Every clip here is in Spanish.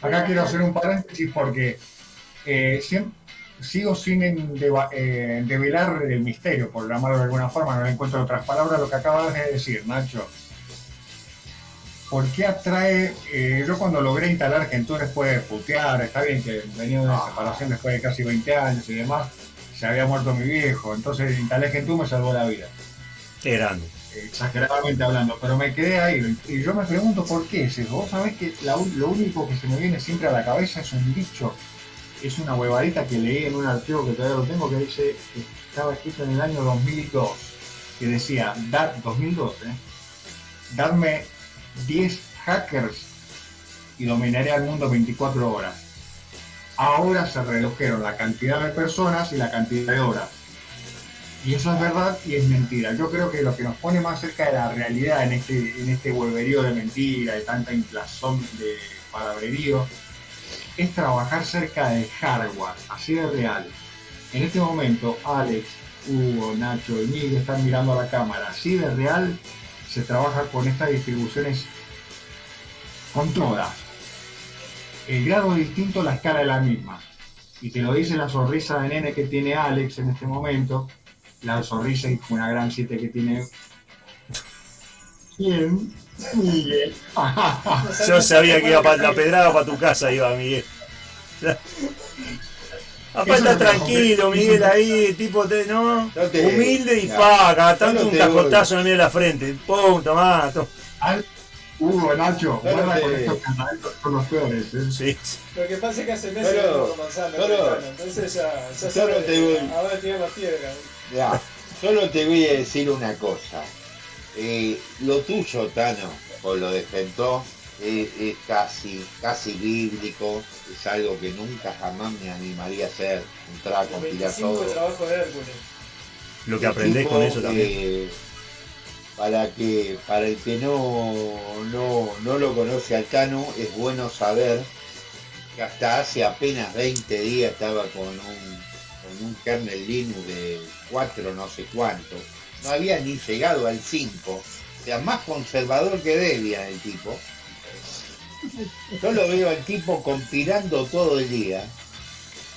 Acá quiero hacer un paréntesis porque eh, sigo sin eh, develar el misterio, por llamarlo de alguna forma, no le encuentro otras palabras, lo que acabas de decir, Nacho. ¿Por qué atrae? Eh, yo cuando logré instalar Gentoo después de putear, está bien que venía de separación después de casi 20 años y demás, se había muerto mi viejo, entonces instalé Gentoo me salvó la vida. Qué grande. Exageradamente hablando, pero me quedé ahí y yo me pregunto por qué es eso. Vos sabés que lo único que se me viene siempre a la cabeza es un dicho, es una huevadita que leí en un archivo que todavía lo tengo que dice que estaba escrito en el año 2002, que decía, 2002, ¿eh? darme 10 hackers y dominaré al mundo 24 horas. Ahora se redujeron la cantidad de personas y la cantidad de horas. Y eso es verdad y es mentira. Yo creo que lo que nos pone más cerca de la realidad en este, en este de mentira, de tanta inflación de palabrerío, es trabajar cerca del hardware, así de real. En este momento, Alex, Hugo, Nacho y Miguel están mirando a la cámara, así de real se trabaja con estas distribuciones con todas. El grado distinto, la escala es la misma. Y te lo dice la sonrisa de nene que tiene Alex en este momento, la sonrisa y una gran 7 que tiene. ¿Quién? Miguel. Yo sabía que iba para la pedrada para tu casa, iba Miguel. Aparte tranquilo, Miguel, ahí, tipo, te, ¿no? Humilde y paga, tanto un cascotazo en medio de la frente. Pum, tomá. Hugo, Nacho, guarda con estos cantaditos con los peores. ¿eh? Sí. Lo que pasa es que hace meses que no Manzano, entonces ya, ya solo te voy. Piedra. Ya, solo te voy a decir una cosa. Eh, lo tuyo, Tano, o lo de es, casi, casi bíblico, es algo que nunca jamás me animaría a hacer, entrar a compilar todo. Lo que aprendés con eso también. para que para el que no, no, lo conoce al Cano, es bueno saber que hasta hace apenas 20 días estaba con un, con un kernel Linux de 4 no sé cuánto. No había ni llegado al 5. O sea, más conservador que Debian el tipo yo lo veo al tipo compilando todo el día.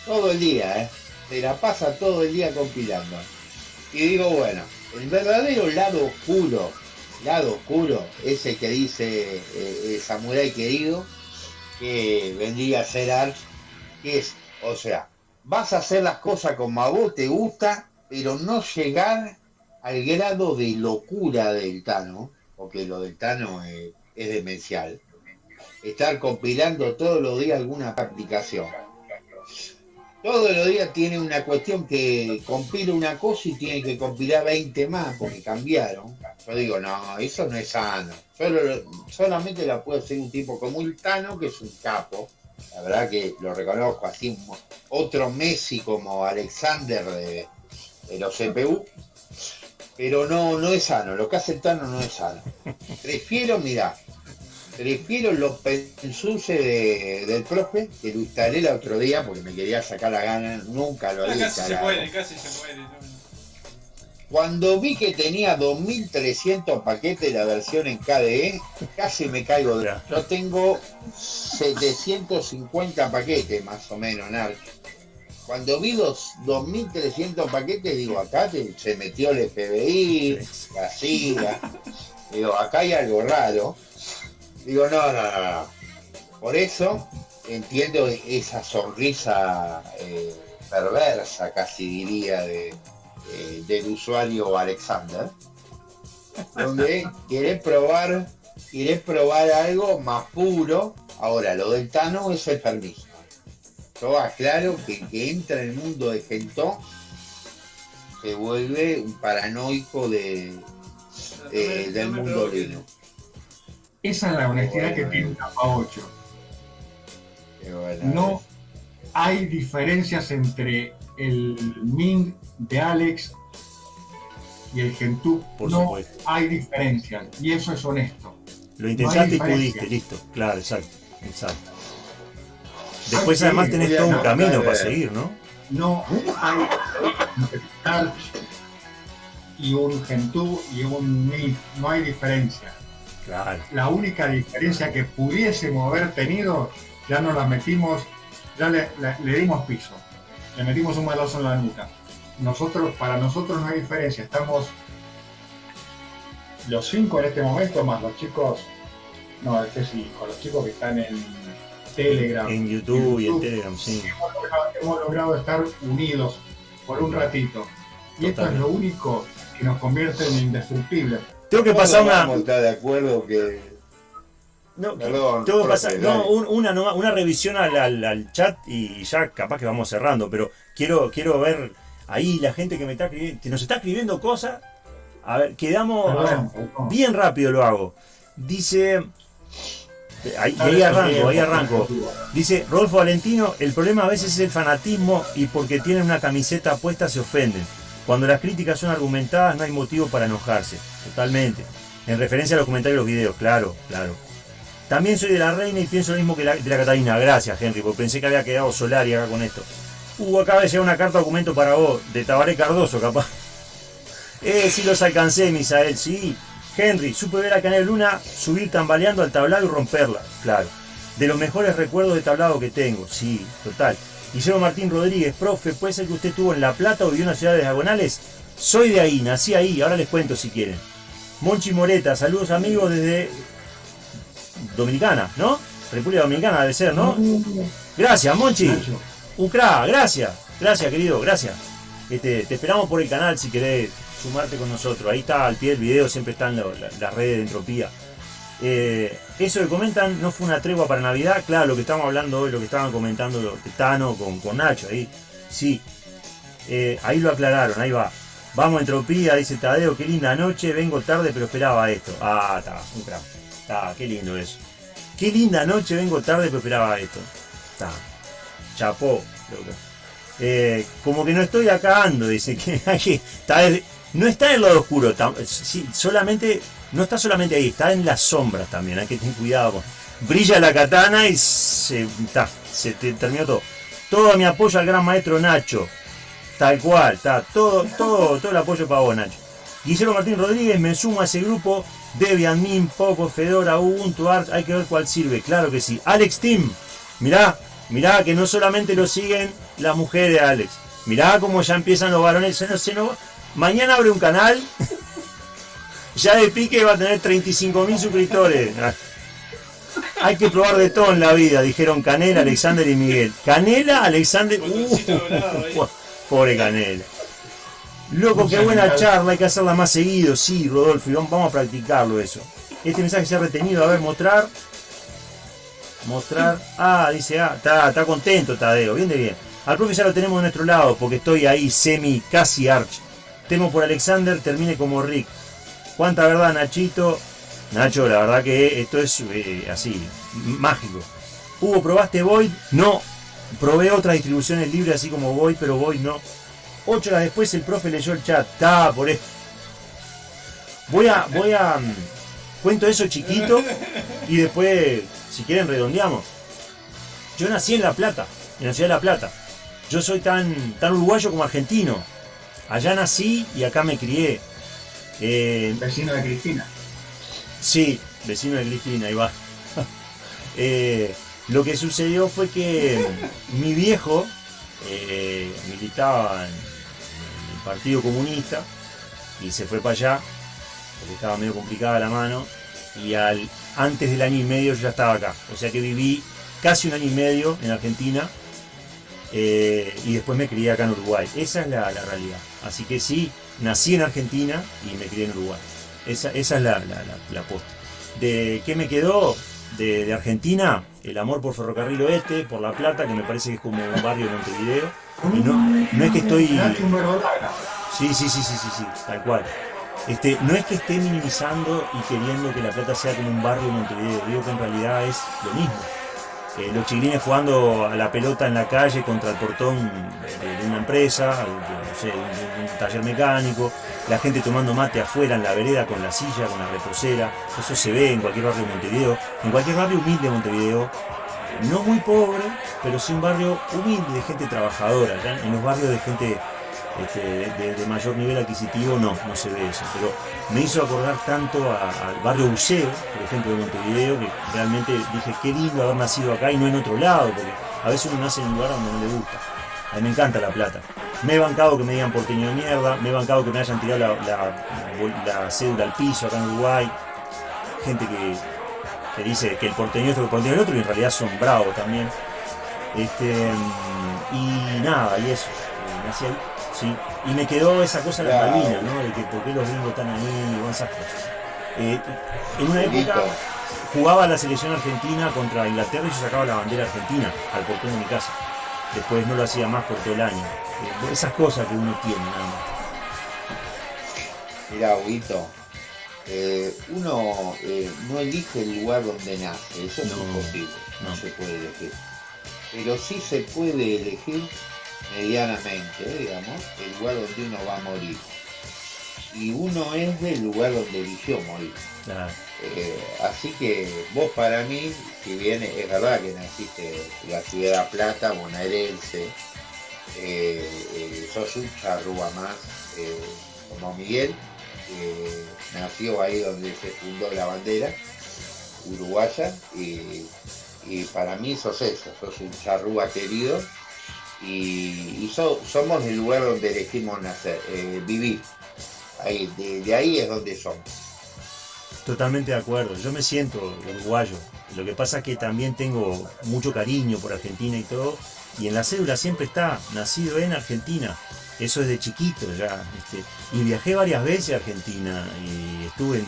Todo el día, ¿eh? Se la pasa todo el día compilando. Y digo, bueno, el verdadero lado oscuro, lado oscuro, ese que dice eh, eh Samurai querido, que vendría a ser Arch, que es, o sea, vas a hacer las cosas como a vos te gusta, pero no llegar al grado de locura del Tano, porque lo del Tano es demencial estar compilando todos los días alguna aplicación. Todos los días tiene una cuestión que compila una cosa y tiene que compilar 20 más porque cambiaron. Yo digo, no, eso no es sano. Solo, solamente la puede hacer un tipo como Tano, que es un capo. La verdad que lo reconozco así. Otro Messi como Alexander de, de los CPU. Pero no, no es sano. Lo que hace el Tano no es sano. Prefiero, mira, Prefiero los pensuses del profe, que lo instalé el otro día porque me quería sacar la gana, nunca lo había casi Se puede, casi se puede. Cuando vi que tenía 2300 paquetes la versión en KDE, casi me caigo de... Yo tengo 750 paquetes más o menos en Arch. Cuando vi los 2300 paquetes, digo, acá se metió el FBI, la CIA. Digo, acá hay algo raro. Digo, no, no, no, Por eso entiendo esa sonrisa eh, perversa, casi diría, de, del usuario Alexander, donde quiere probar, quiere probar algo más puro. Ahora, lo del Tano es el permiso. Yo aclaro que que entra en el mundo de Gentoo se vuelve un paranoico de, del mundo Linux. Esa es la honestidad que tiene Capa 8. No hay diferencias entre el Ming de Alex y el Gentoo. Por no supuesto. hay diferencias. Y eso es honesto. Lo intentaste y pudiste, listo. Claro, exacto. exacto. Después además tenés todo un camino para seguir, ¿no? No hay y un Gentoo y un MIF, no hay diferencia. La única diferencia que pudiésemos haber tenido, ya nos la metimos, ya le, dimos piso, le metimos un maloso en la nuca. Nosotros, para nosotros no hay diferencia, estamos los cinco en este momento, más los chicos, no, este sí, con los chicos que están en Telegram. En YouTube, y en Telegram, sí. Hemos logrado, estar unidos por un ratito. Y esto es lo único que nos convierte en indestructibles. Tengo que pasar una. de acuerdo que. No, tengo que pasar una, una revisión al, al, chat y ya capaz que vamos cerrando, pero quiero, quiero ver ahí la gente que me está que nos está escribiendo cosas. A ver, quedamos bien rápido lo hago. Dice Ahí, ahí arranco, ahí arranco. Dice Rodolfo Valentino, el problema a veces es el fanatismo y porque tienen una camiseta puesta se ofenden. Cuando las críticas son argumentadas no hay motivo para enojarse. Totalmente. En referencia a los comentarios de los videos, claro, claro. También soy de la reina y pienso lo mismo que la, de la Catalina. Gracias, Henry, porque pensé que había quedado Solari acá con esto. Uh, acaba de llegar una carta documento para vos, de Tabaré Cardoso, capaz. Eh, sí los alcancé, Misael, sí. Henry, supe ver a Canel Luna subir tambaleando al tablado y romperla, claro. De los mejores recuerdos de tablado que tengo, sí, total. Guillermo Martín Rodríguez, profe, ¿puede ser que usted estuvo en La Plata o vivió en una ciudad de Diagonales? Soy de ahí, nací ahí, ahora les cuento si quieren. Monchi Moreta, saludos amigos desde Dominicana, ¿no? República Dominicana debe ser, ¿no? Gracias, Monchi. Ucra, gracias. Gracias, querido, gracias. Este, te esperamos por el canal si querés sumarte con nosotros. Ahí está al pie del video, siempre están las redes de entropía. Eh, eso que comentan no fue una tregua para Navidad. Claro, lo que estamos hablando hoy, lo que estaban comentando los Tano con, con Nacho ahí. Sí, eh, ahí lo aclararon, ahí va. Vamos entropía, dice Tadeo, qué linda noche, vengo tarde pero esperaba esto. Ah, está, un crack. Está, qué lindo eso. Qué linda noche, vengo tarde pero esperaba esto. Está. Chapó, eh, como que no estoy acá ando, dice que, está, no está en lado oscuro, solamente no está solamente ahí, está en las sombras también, hay que tener cuidado. Brilla la katana y se, se terminó todo. Todo mi apoyo al gran maestro Nacho. Tal cual, está todo, todo, todo el apoyo para vos, Nacho. Guillermo Martín Rodríguez, me sumo a ese grupo. Debian, Min, Poco, Fedora, Ubuntu, Art, hay que ver cuál sirve, claro que sí. Alex Team, mirá, mirá que no solamente lo siguen las mujeres, Alex. Mirá cómo ya empiezan los varones. Mañana abre un canal ya de pique va a tener 35.000 suscriptores. Hay que probar de todo en la vida, dijeron Canela, Alexander y Miguel. Canela, Alexander. Uh, pobre Canela. Loco, qué buena charla, hay que hacerla más seguido, sí, Rodolfo, y vamos a practicarlo eso. Este mensaje se ha retenido, a ver, mostrar. Mostrar. Ah, dice, ah, está, está contento Tadeo, bien de bien. Al profe ya lo tenemos de nuestro lado, porque estoy ahí semi, casi arch. Temo por Alexander, termine como Rick. Cuánta verdad, Nachito. Nacho, la verdad que esto es eh, así, mágico. Hugo, ¿probaste Void? No. Probé otras distribuciones libres así como Void, pero Void no. Ocho horas después el profe leyó el chat. Está por esto. Voy a, voy a. Mm, cuento eso chiquito y después, si quieren, redondeamos. Yo nací en La Plata, en la ciudad de La Plata. Yo soy tan, tan uruguayo como argentino. Allá nací y acá me crié. Eh, vecino de Cristina. Sí, vecino de Cristina, ahí va. Eh, lo que sucedió fue que mi viejo eh, militaba en, el Partido Comunista y se fue para allá porque estaba medio complicada la mano y al, antes del año y medio yo ya estaba acá. O sea que viví casi un año y medio en Argentina y después me crié acá en Uruguay. Esa es la realidad. Así que sí, nací en Argentina y me crié en Uruguay. Esa, es la, posta. ¿De qué me quedó de, Argentina? El amor por Ferrocarril Oeste, por La Plata, que me parece que es como un barrio de Montevideo. no, no es que estoy... Sí, sí, sí, sí, sí, sí, tal cual. Este, no es que esté minimizando y queriendo que La Plata sea como un barrio de Montevideo, digo que en realidad es lo mismo. Eh, los chiquilines jugando a la pelota en la calle contra el portón de, una empresa, no sé, un, taller mecánico, la gente tomando mate afuera en la vereda con la silla, con la reposera, eso se ve en cualquier barrio de Montevideo, en cualquier barrio humilde de Montevideo, no muy pobre, pero sí un barrio humilde de gente trabajadora, en los barrios de gente este, de, mayor nivel adquisitivo no, no se ve eso. Pero me hizo acordar tanto al barrio Buceo, por ejemplo, de Montevideo, que realmente dije, qué lindo haber nacido acá y no en otro lado, porque a veces uno nace en un lugar donde no le gusta. A mí me encanta La Plata. Me he bancado que me digan porteño de mierda, me he bancado que me hayan tirado la, cédula al piso acá en Uruguay. Gente que, dice que el porteño es el porteño el otro y en realidad son bravos también. Este, y nada, y eso. Me ahí, sí. Y me quedó esa cosa de la Malvina, ¿no? De que por qué los gringos están ahí, esas cosas. Eh, en una época jugaba la selección argentina contra Inglaterra y yo sacaba la bandera argentina al portón de mi casa. Después no lo hacía más por todo el año. Eh, esas cosas que uno tiene nada más. Mira, Huito, eh, uno no elige el lugar donde nace, eso es imposible, no se puede elegir. Pero sí se puede elegir medianamente, digamos, el lugar donde uno va a morir. Y uno es del lugar donde eligió morir. Eh, así que vos para mí, si bien es verdad que naciste en la ciudad de Plata, bonaerense, eh, eh, sos un charrúa más como Miguel, nació ahí donde se fundó la bandera uruguaya y, y para mí sos eso, sos un charrúa querido y, somos el lugar donde elegimos nacer, eh, vivir. Ahí, de, ahí es donde somos. Totalmente de acuerdo, yo me siento uruguayo. Lo que pasa es que también tengo mucho cariño por Argentina y todo, y en la cédula siempre está nacido en Argentina. Eso es de chiquito ya. Este, y viajé varias veces a Argentina y estuve en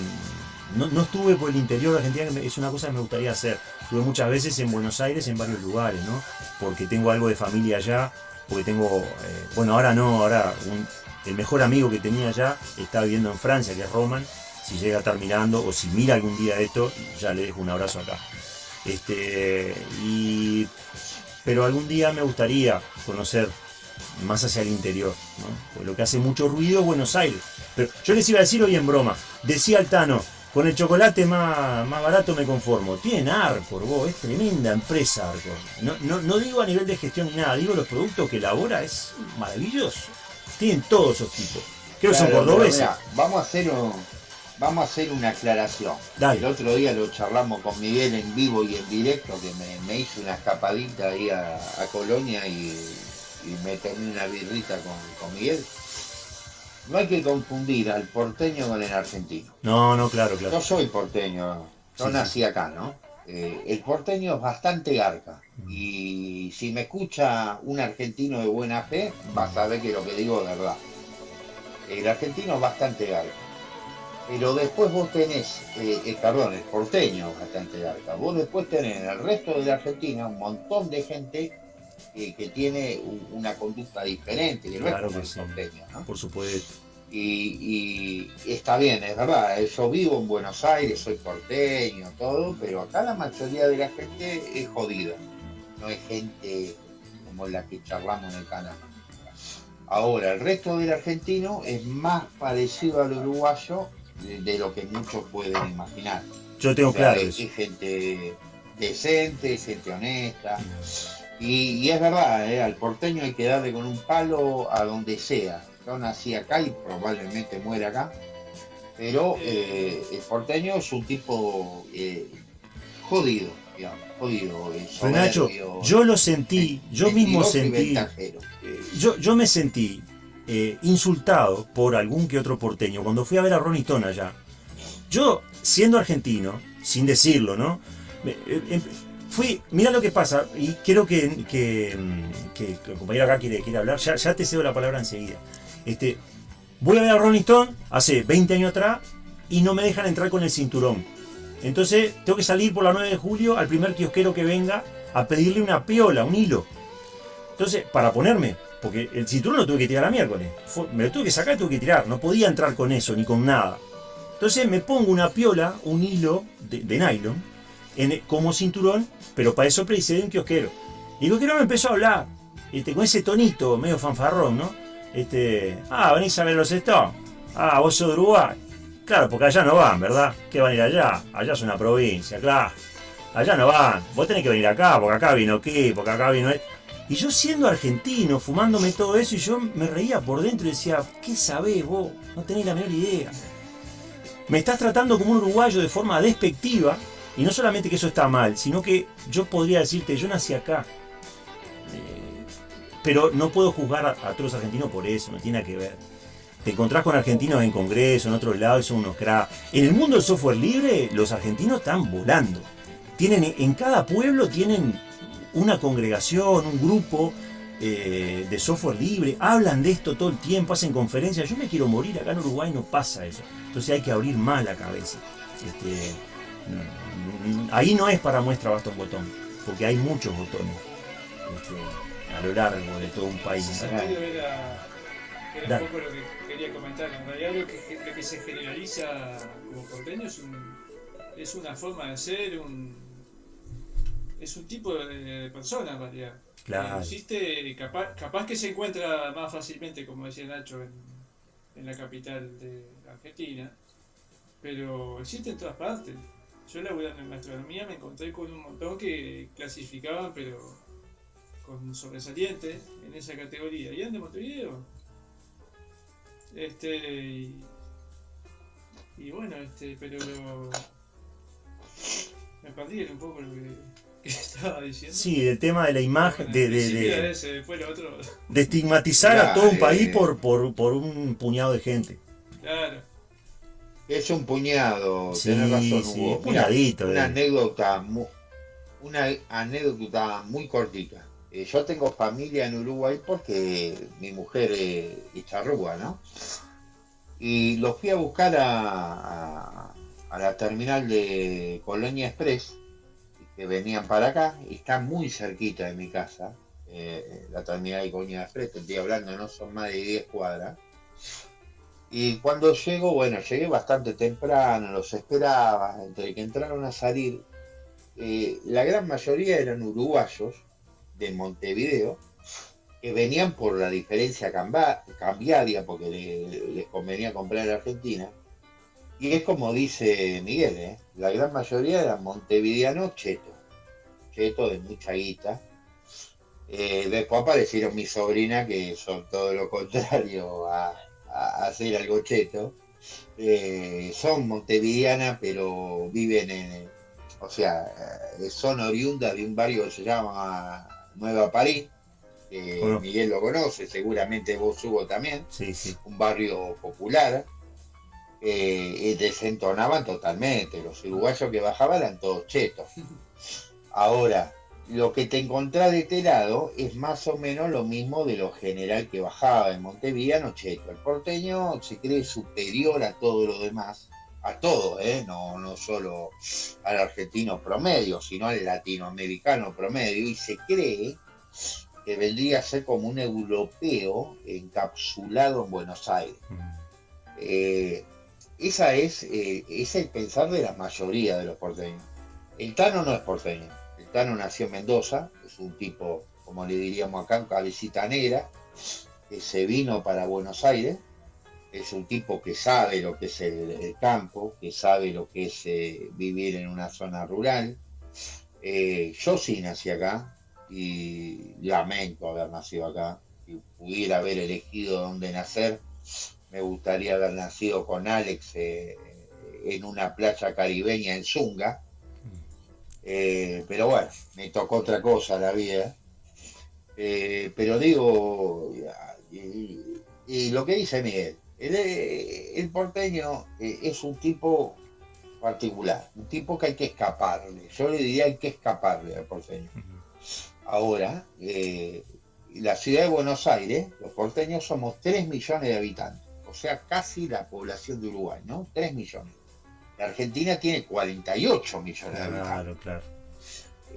no, estuve por el interior de Argentina, es una cosa que me gustaría hacer. Estuve muchas veces en Buenos Aires, en varios lugares, ¿no? Porque tengo algo de familia allá, porque tengo, eh, bueno, ahora no, ahora el mejor amigo que tenía allá está viviendo en Francia, que es Roman. Si llega a o si mira algún día esto, ya le dejo un abrazo acá. Este, y, pero algún día me gustaría conocer más hacia el interior, ¿no? lo que hace mucho ruido es Buenos Aires. Pero yo les iba a decir hoy en broma, decía Altano, con el chocolate más, más barato me conformo. Tienen Arcor, vos, es tremenda empresa Arcor. No, no, digo a nivel de gestión ni nada, digo los productos que elabora, es maravilloso. Tienen todos esos tipos. Creo que son cordobeses. vamos a hacer vamos a hacer una aclaración. El otro día lo charlamos con Miguel en vivo y en directo, que me, hizo una escapadita ahí a, Colonia y, me tomé una birrita con, con Miguel no hay que confundir al porteño con el argentino. No, no, claro, claro. Yo soy porteño, yo nací acá, ¿no? Eh, el porteño es bastante garca. Mm. Y si me escucha un argentino de buena fe, va a saber que lo que digo es verdad. El argentino es bastante garca. Pero después vos tenés, eh, eh, perdón, el porteño es bastante garca. Vos después tenés en el resto de la Argentina un montón de gente que tiene una conducta diferente que claro no es ¿no? Por supuesto. Y, está bien, es verdad, yo vivo en Buenos Aires, soy porteño, todo, pero acá la mayoría de la gente es jodida, no es gente como la que charlamos en el canal. Ahora, el resto del argentino es más parecido al uruguayo de, lo que muchos pueden imaginar. Yo tengo claro. Es, gente decente, gente honesta. Y, es verdad, ¿eh? al porteño hay que darle con un palo a donde sea. Yo nací acá y probablemente muera acá. Pero eh, el porteño es un tipo eh, jodido, digamos, jodido. Nacho, yo lo sentí, yo mismo sentí. Yo, yo me sentí insultado por algún que otro porteño cuando fui a ver a Ronnie Stone allá. Yo, siendo argentino, sin decirlo, ¿no? Fui, mira lo que pasa, y quiero que, que, el compañero acá quiere, quiere hablar, ya, te cedo la palabra enseguida. Este, voy a ver a Ronnie Stone hace 20 años atrás y no me dejan entrar con el cinturón. Entonces tengo que salir por la 9 de julio al primer kiosquero que venga a pedirle una piola, un hilo. Entonces, para ponerme, porque el cinturón lo tuve que tirar a miércoles. me lo tuve que sacar y tuve que tirar. No podía entrar con eso ni con nada. Entonces me pongo una piola, un hilo de nylon, como cinturón, pero para eso precisé un kiosquero. Y el kiosquero me empezó a hablar, este, con ese tonito medio fanfarrón, ¿no? Este, ah, venís a ver los Stones. Ah, vos sos de Uruguay. Claro, porque allá no van, ¿verdad? ¿Qué van a ir allá? Allá es una provincia, claro. Allá no van. Vos tenés que venir acá, porque acá vino qué, porque acá vino... Y yo siendo argentino, fumándome todo eso, y yo me reía por dentro y decía, ¿qué sabés vos? No tenés la menor idea. Me estás tratando como un uruguayo de forma despectiva, y no solamente que eso está mal, sino que yo podría decirte, yo nací acá. Eh, pero no puedo juzgar a, todos los argentinos por eso, no tiene nada que ver. Te encontrás con argentinos en congreso, en otros lados, son unos cracks. En el mundo del software libre, los argentinos están volando. Tienen, en cada pueblo tienen una congregación, un grupo eh, de software libre, hablan de esto todo el tiempo, hacen conferencias. Yo me quiero morir, acá en Uruguay no pasa eso. Entonces hay que abrir más la cabeza. Este, ahí no es para muestra bastón botón, porque hay muchos botones este, a lo largo de todo un país. Era, era un poco lo que quería comentar. En realidad lo que, se generaliza como porteño es, es una forma de ser, un, es un tipo de persona en realidad. Claro. Existe, capaz, capaz que se encuentra más fácilmente, como decía Nacho, en, en la capital de Argentina, pero existe en todas partes. Yo laburando en gastronomía me encontré con un montón que clasificaban, pero con sobresalientes en esa categoría. ¿Y de Montevideo? Este. Y, bueno, este, pero. Me perdí un poco lo que, estaba diciendo. Sí, el tema de la imagen. de, de, de, estigmatizar a todo un país por, por, por un puñado de gente. Claro. Es un puñado, razón, una eh. anécdota, muy, una anécdota muy cortita. Eh, yo tengo familia en Uruguay porque mi mujer es charrúa, ¿no? Y los fui a buscar a, la terminal de Colonia Express, que venían para acá, y está muy cerquita de mi casa, eh, la terminal de Colonia Express, te estoy hablando, no son más de 10 cuadras. Y cuando llego, bueno, llegué bastante temprano, los esperaba, entre que entraron a salir, eh, la gran mayoría eran uruguayos de Montevideo, que venían por la diferencia cambiaria, porque les convenía comprar en Argentina. Y es como dice Miguel, ¿eh? la gran mayoría eran montevideanos chetos, chetos de mucha guita. Eh, después aparecieron mis sobrinas, que son todo lo contrario a, hacer algo cheto. Eh, son montevideanas, pero viven en, o sea, eh, son oriundas de un barrio que se llama Nueva París. Miguel lo conoce, seguramente vos Hugo también. Sí, sí. Un barrio popular. Eh, desentonaban totalmente. Los uruguayos que bajaban eran todos chetos. Ahora, lo que te encontrás de este lado es más o menos lo mismo de lo general que bajaba en Montevideo, Cheto. El porteño se cree superior a todo lo demás, a todo, ¿eh? no, no solo al argentino promedio, sino al latinoamericano promedio, y se cree que vendría a ser como un europeo encapsulado en Buenos Aires. Eh, esa es, eh, es el pensar de la mayoría de los porteños. El Tano no es porteño Nació en Mendoza, es un tipo, como le diríamos acá, cabecita negra, que se vino para Buenos Aires, es un tipo que sabe lo que es el, campo, que sabe lo que es eh, vivir en una zona rural. Eh, yo sí nací acá y lamento haber nacido acá. Si pudiera haber elegido dónde nacer, me gustaría haber nacido con Alex eh, en una playa caribeña en Zunga, eh, pero bueno, me tocó otra cosa la vida. Eh, pero digo, y, lo que dice Miguel, el, porteño eh, es un tipo particular, un tipo que hay que escaparle. Yo le diría hay que escaparle al porteño. Ahora, la ciudad de Buenos Aires, los porteños somos 3 millones de habitantes, o sea, casi la población de Uruguay, ¿no? 3 millones. Argentina tiene 48 millones de habitantes. Claro, claro.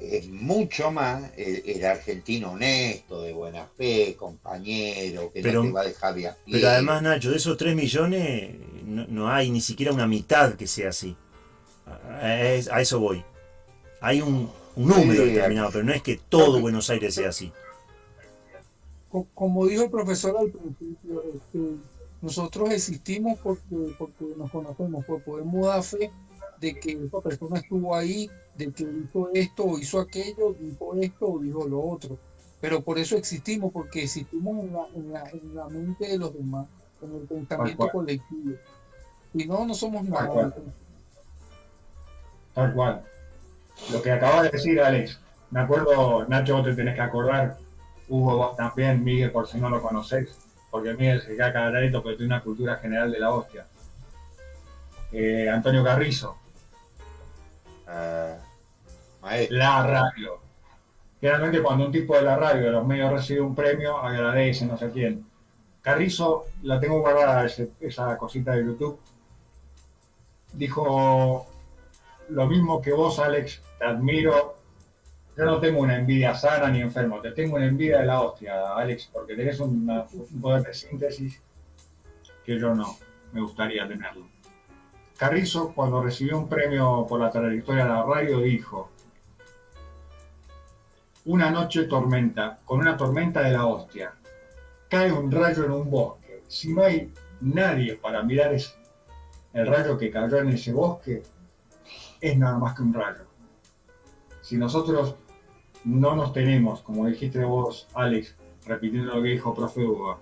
Es mucho más el, argentino honesto, de buena fe, compañero, que no te va a dejar de Pero además, Nacho, de esos 3 millones no, hay ni siquiera una mitad que sea así. A, eso voy. Hay un, número determinado, pero no es que todo Buenos Aires sea así. Como dijo el profesor al principio, este, nosotros existimos porque, porque nos conocemos, por podemos dar fe de que esa persona estuvo ahí, de que hizo esto o hizo aquello, dijo esto o dijo lo otro. Pero por eso existimos, porque existimos en la, en la, en la mente de los demás, en el pensamiento colectivo. Y no, no somos nada. Tal cual. Lo que acabas de decir, Alex, me acuerdo, Nacho, vos te tenés que acordar, Hugo, vos también, Miguel, por si no lo conocéis, porque Miguel se queda cagadito porque tiene una cultura general de la hostia. Eh, Antonio Carrizo. Uh, la radio. Generalmente cuando un tipo de la radio de los medios recibe un premio, agradece, no sé quién. Carrizo, la tengo guardada esa cosita de YouTube. Dijo lo mismo que vos, Alex, te admiro. Yo no tengo una envidia sana ni enfermo, te tengo una envidia de la hostia, Alex, porque tenés un poder de síntesis que yo no, me gustaría tenerlo. Carrizo, cuando recibió un premio por la trayectoria de la radio, dijo, una noche tormenta, con una tormenta de la hostia, cae un rayo en un bosque. Si no hay nadie para mirar el rayo que cayó en ese bosque, es nada más que un rayo. Si nosotros no nos tenemos, como dijiste vos, Alex, repitiendo lo que dijo profe Hugo,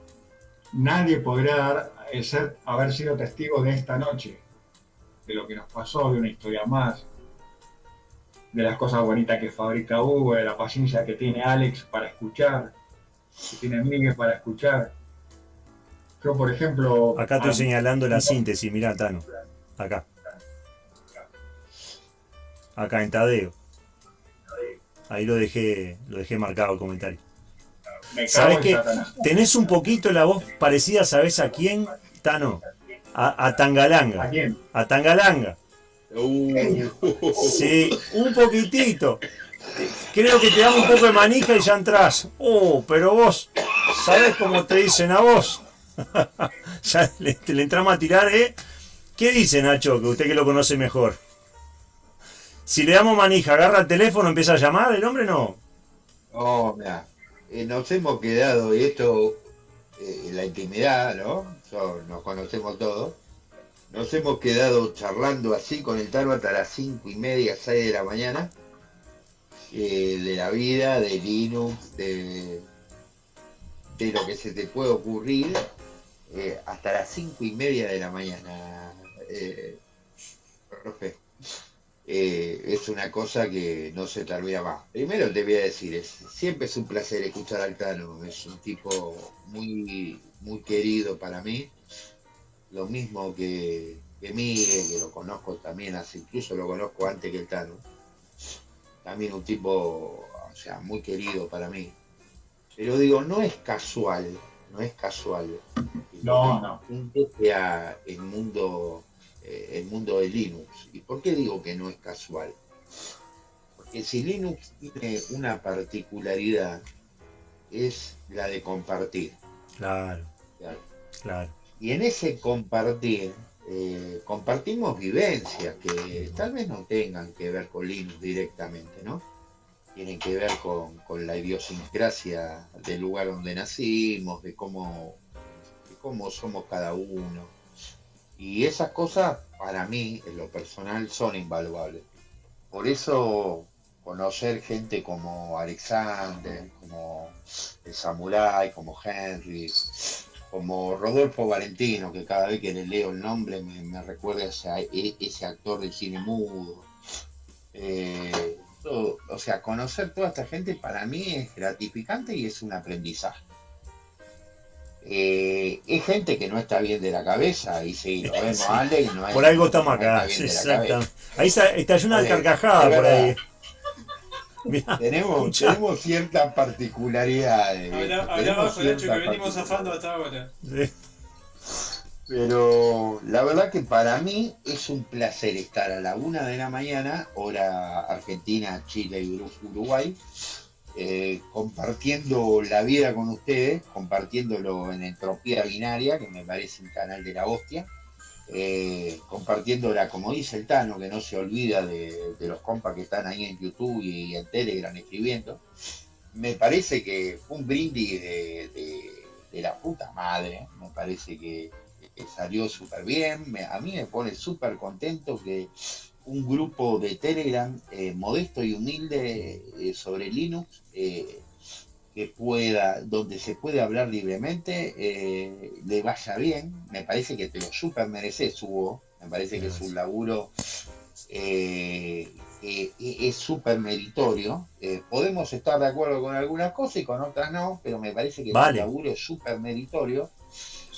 nadie podría dar, el ser, haber sido testigo de esta noche, de lo que nos pasó, de una historia más, de las cosas bonitas que fabrica Hugo, de la paciencia que tiene Alex para escuchar, que tiene Miguel para escuchar. Yo, por ejemplo... Acá estoy señalando la síntesis, mirá, Tano. Acá. Acá en Tadeo. Ahí lo dejé, lo dejé marcado el comentario. ¿Sabes qué? Tenés un poquito la voz parecida, ¿sabes a quién, Tano? A, a Tangalanga. ¿A quién? A Tangalanga. Uh. Sí, un poquitito. Creo que te da un poco de manija y ya entras. Oh, pero vos, ¿sabes cómo te dicen a vos? ya le, le, entramos a tirar, ¿eh? ¿Qué dice Nacho? Que usted que lo conoce mejor. Si le damos manija, agarra el teléfono, empieza a llamar, el hombre no. Oh, mira, eh, nos hemos quedado, y esto, eh, la intimidad, ¿no? nos conocemos todos nos hemos quedado charlando así con el Taro hasta las cinco y media, 6 de la mañana, eh, de la vida, de Linux, de, de, lo que se te puede ocurrir, hasta las cinco y media de la mañana, eh, es una cosa que no se olvida más. Primero te voy a decir, es, siempre es un placer escuchar al Tano, es un tipo muy, muy querido para mí lo mismo que, que Miguel, que lo conozco también, hace, incluso lo conozco antes que el Tano. También un tipo, o sea, muy querido para mí. Pero digo, no es casual, no es casual. No, no. sea el mundo, eh, el mundo de Linux. ¿Y por qué digo que no es casual? Porque si Linux tiene una particularidad, es la de compartir. Claro. Claro. claro. Y en ese compartir, eh, compartimos vivencias que tal vez no tengan que ver con Linux directamente, ¿no? Tienen que ver con, la idiosincrasia del lugar donde nacimos, de cómo, de cómo somos cada uno. Y esas cosas, para mí, en lo personal, son invaluables. Por eso, conocer gente como Alexander, como el Samurai, como Henry, como Rodolfo Valentino, que cada vez que le leo el nombre me, recuerda a e, ese, actor de cine mudo. Eh, o sea, conocer toda esta gente para mí es gratificante y es un aprendizaje. Eh, es gente que no está bien de la cabeza y si lo vemos Ale, no Por algo estamos acá, Ahí está, está una carcajada por ahí. tenemos, tenemos ciertas particularidades. Hablamos con hecho que venimos zafando hasta ahora. Pero la verdad que para mí es un placer estar a la una de la mañana, hora Argentina, Chile y Uruguay, eh, compartiendo la vida con ustedes, compartiéndolo en Entropía Binaria, que me parece un canal de la hostia eh, compartiéndola, como dice el Tano, que no se olvida de, los compas que están ahí en YouTube y, en Telegram escribiendo. Me parece que fue un brindis de, la puta madre, me parece que, salió súper bien, a mí me pone súper contento que un grupo de Telegram eh, modesto y humilde eh, sobre Linux que pueda, donde se puede hablar libremente, eh, le vaya bien. Me parece que te lo super mereces, Hugo. Me parece que su laburo eh, eh, es súper meritorio. podemos estar de acuerdo con algunas cosas y con otras no, pero me parece que su laburo es súper meritorio.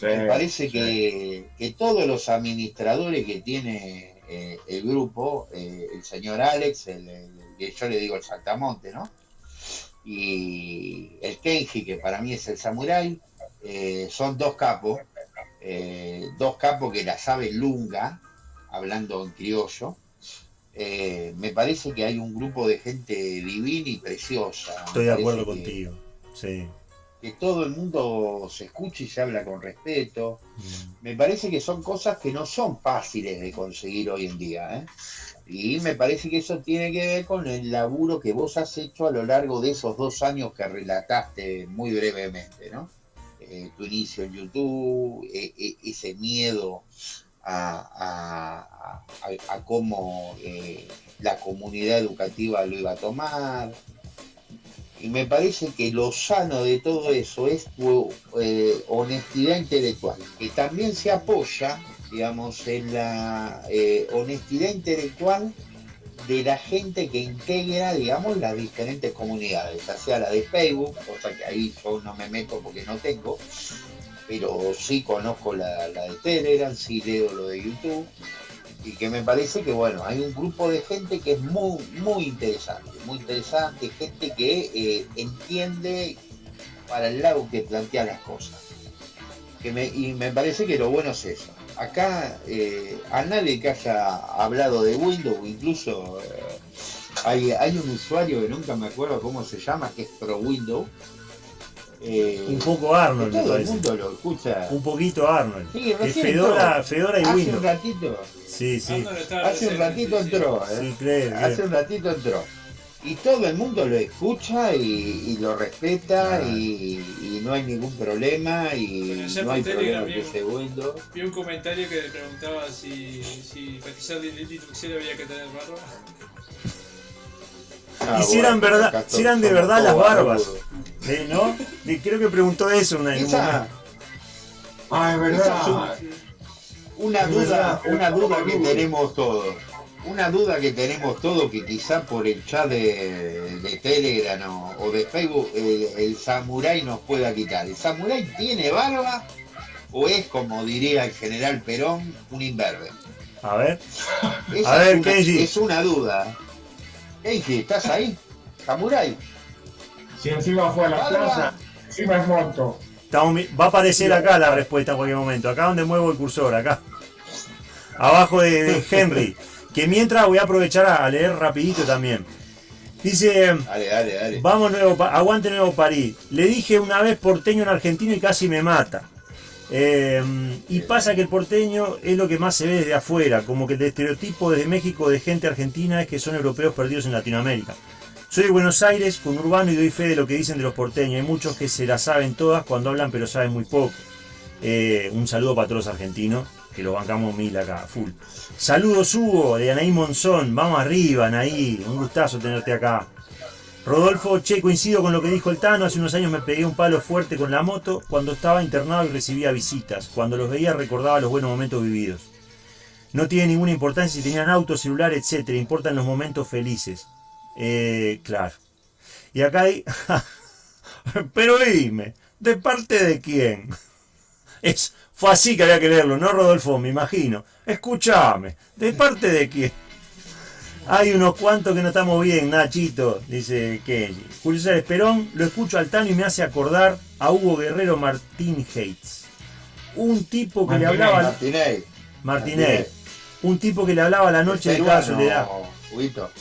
me parece que, todos los administradores que tiene el grupo, el señor Alex, el, yo le digo el Saltamonte, ¿no? y el Kenji, que para mí es el Samurai, eh, son dos capos, eh, dos capos que la saben lunga, hablando en criollo. Eh, me parece que hay un grupo de gente divina y preciosa. Estoy de acuerdo contigo, sí. Que todo el mundo se escuche y se habla con respeto. Mm. Me parece que son cosas que no son fáciles de conseguir hoy en día. ¿eh? Y me parece que eso tiene que ver con el laburo que vos has hecho a lo largo de esos dos años que relataste muy brevemente, ¿no? Eh, tu inicio en YouTube, e, e, ese miedo a, cómo eh, la comunidad educativa lo iba a tomar. Y me parece que lo sano de todo eso es tu eh, honestidad intelectual, que también se apoya digamos, en la eh, honestidad intelectual de la gente que integra, digamos, las diferentes comunidades, ya sea la de Facebook, cosa que ahí yo no me meto porque no tengo, pero sí conozco la, de Telegram, sí leo lo de YouTube, y que me parece que, bueno, hay un grupo de gente que es muy, muy interesante, muy interesante, gente que eh, entiende para el lado que plantea las cosas. Que me, y me parece que lo bueno es eso acá eh, a nadie que haya hablado de Windows, incluso eh, hay, hay, un usuario que nunca me acuerdo cómo se llama, que es Pro Windows. Eh, un poco Arnold, todo el mundo lo escucha. Un poquito Arnold. Sí, Fedora, Fedora y hace Windows. Un ratito, sí, sí. Hace un ratito entró. ¿eh? Hace un ratito entró y todo el mundo lo escucha y, lo respeta y, no hay ningún problema y no hay problema vi, segundo. Vi un comentario que le preguntaba si, si para Linux había que tener barba. Ah, y si eran, verdad, si eran de verdad las barbas. ¿Eh, ¿No? creo que preguntó eso una Esa, Ah, es verdad. Una duda, una duda que tenemos todos una duda que tenemos todos, que quizá por el chat de, Telegram o, de Facebook el, samurái nos pueda quitar. ¿El samurái tiene barba o es, como diría el general Perón, un imberbe? A ver. a ver, es una, Es una duda. Kenji, ¿estás ahí? ¿Samurai? Si encima fue a la plaza, encima es monto. Va a aparecer acá la respuesta en cualquier momento. Acá donde muevo el cursor, acá. Abajo de Henry. Que mientras voy a aprovechar a leer rapidito también. Dice, dale, dale, dale. vamos nuevo, aguante nuevo París. Le dije una vez porteño en argentino y casi me mata. Em, y pasa que el porteño es lo que más se ve desde afuera, como que el estereotipo desde México de gente argentina es que son europeos perdidos en Latinoamérica. Soy de Buenos Aires, con urbano y doy fe de lo que dicen de los porteños. Hay muchos que se la saben todas cuando hablan, pero saben muy poco. Eh, un saludo para todos los argentinos que lo bancamos mil acá, full. Saludos Hugo, de Anaí Monzón, vamos arriba Anaí, un gustazo tenerte acá. Rodolfo, che, coincido con lo que dijo el Tano, hace unos años me pegué un palo fuerte con la moto cuando estaba internado y recibía visitas. Cuando los veía recordaba los buenos momentos vividos. No tiene ninguna importancia si tenían auto, celular, etc. Importan los momentos felices. Eh, claro. Y acá hay... Pero dime, ¿de parte de quién? Es fue así que había que leerlo, ¿no, Rodolfo? Me imagino. Escúchame, ¿de parte de quién? Hay unos cuantos que no estamos bien, Nachito, dice Kenji. Julio César Esperón, lo escucho al Tano y me hace acordar a Hugo Guerrero Martín Hates. Un tipo que le hablaba. Martínez. Martínez. Un tipo que le hablaba la noche de cada soledad.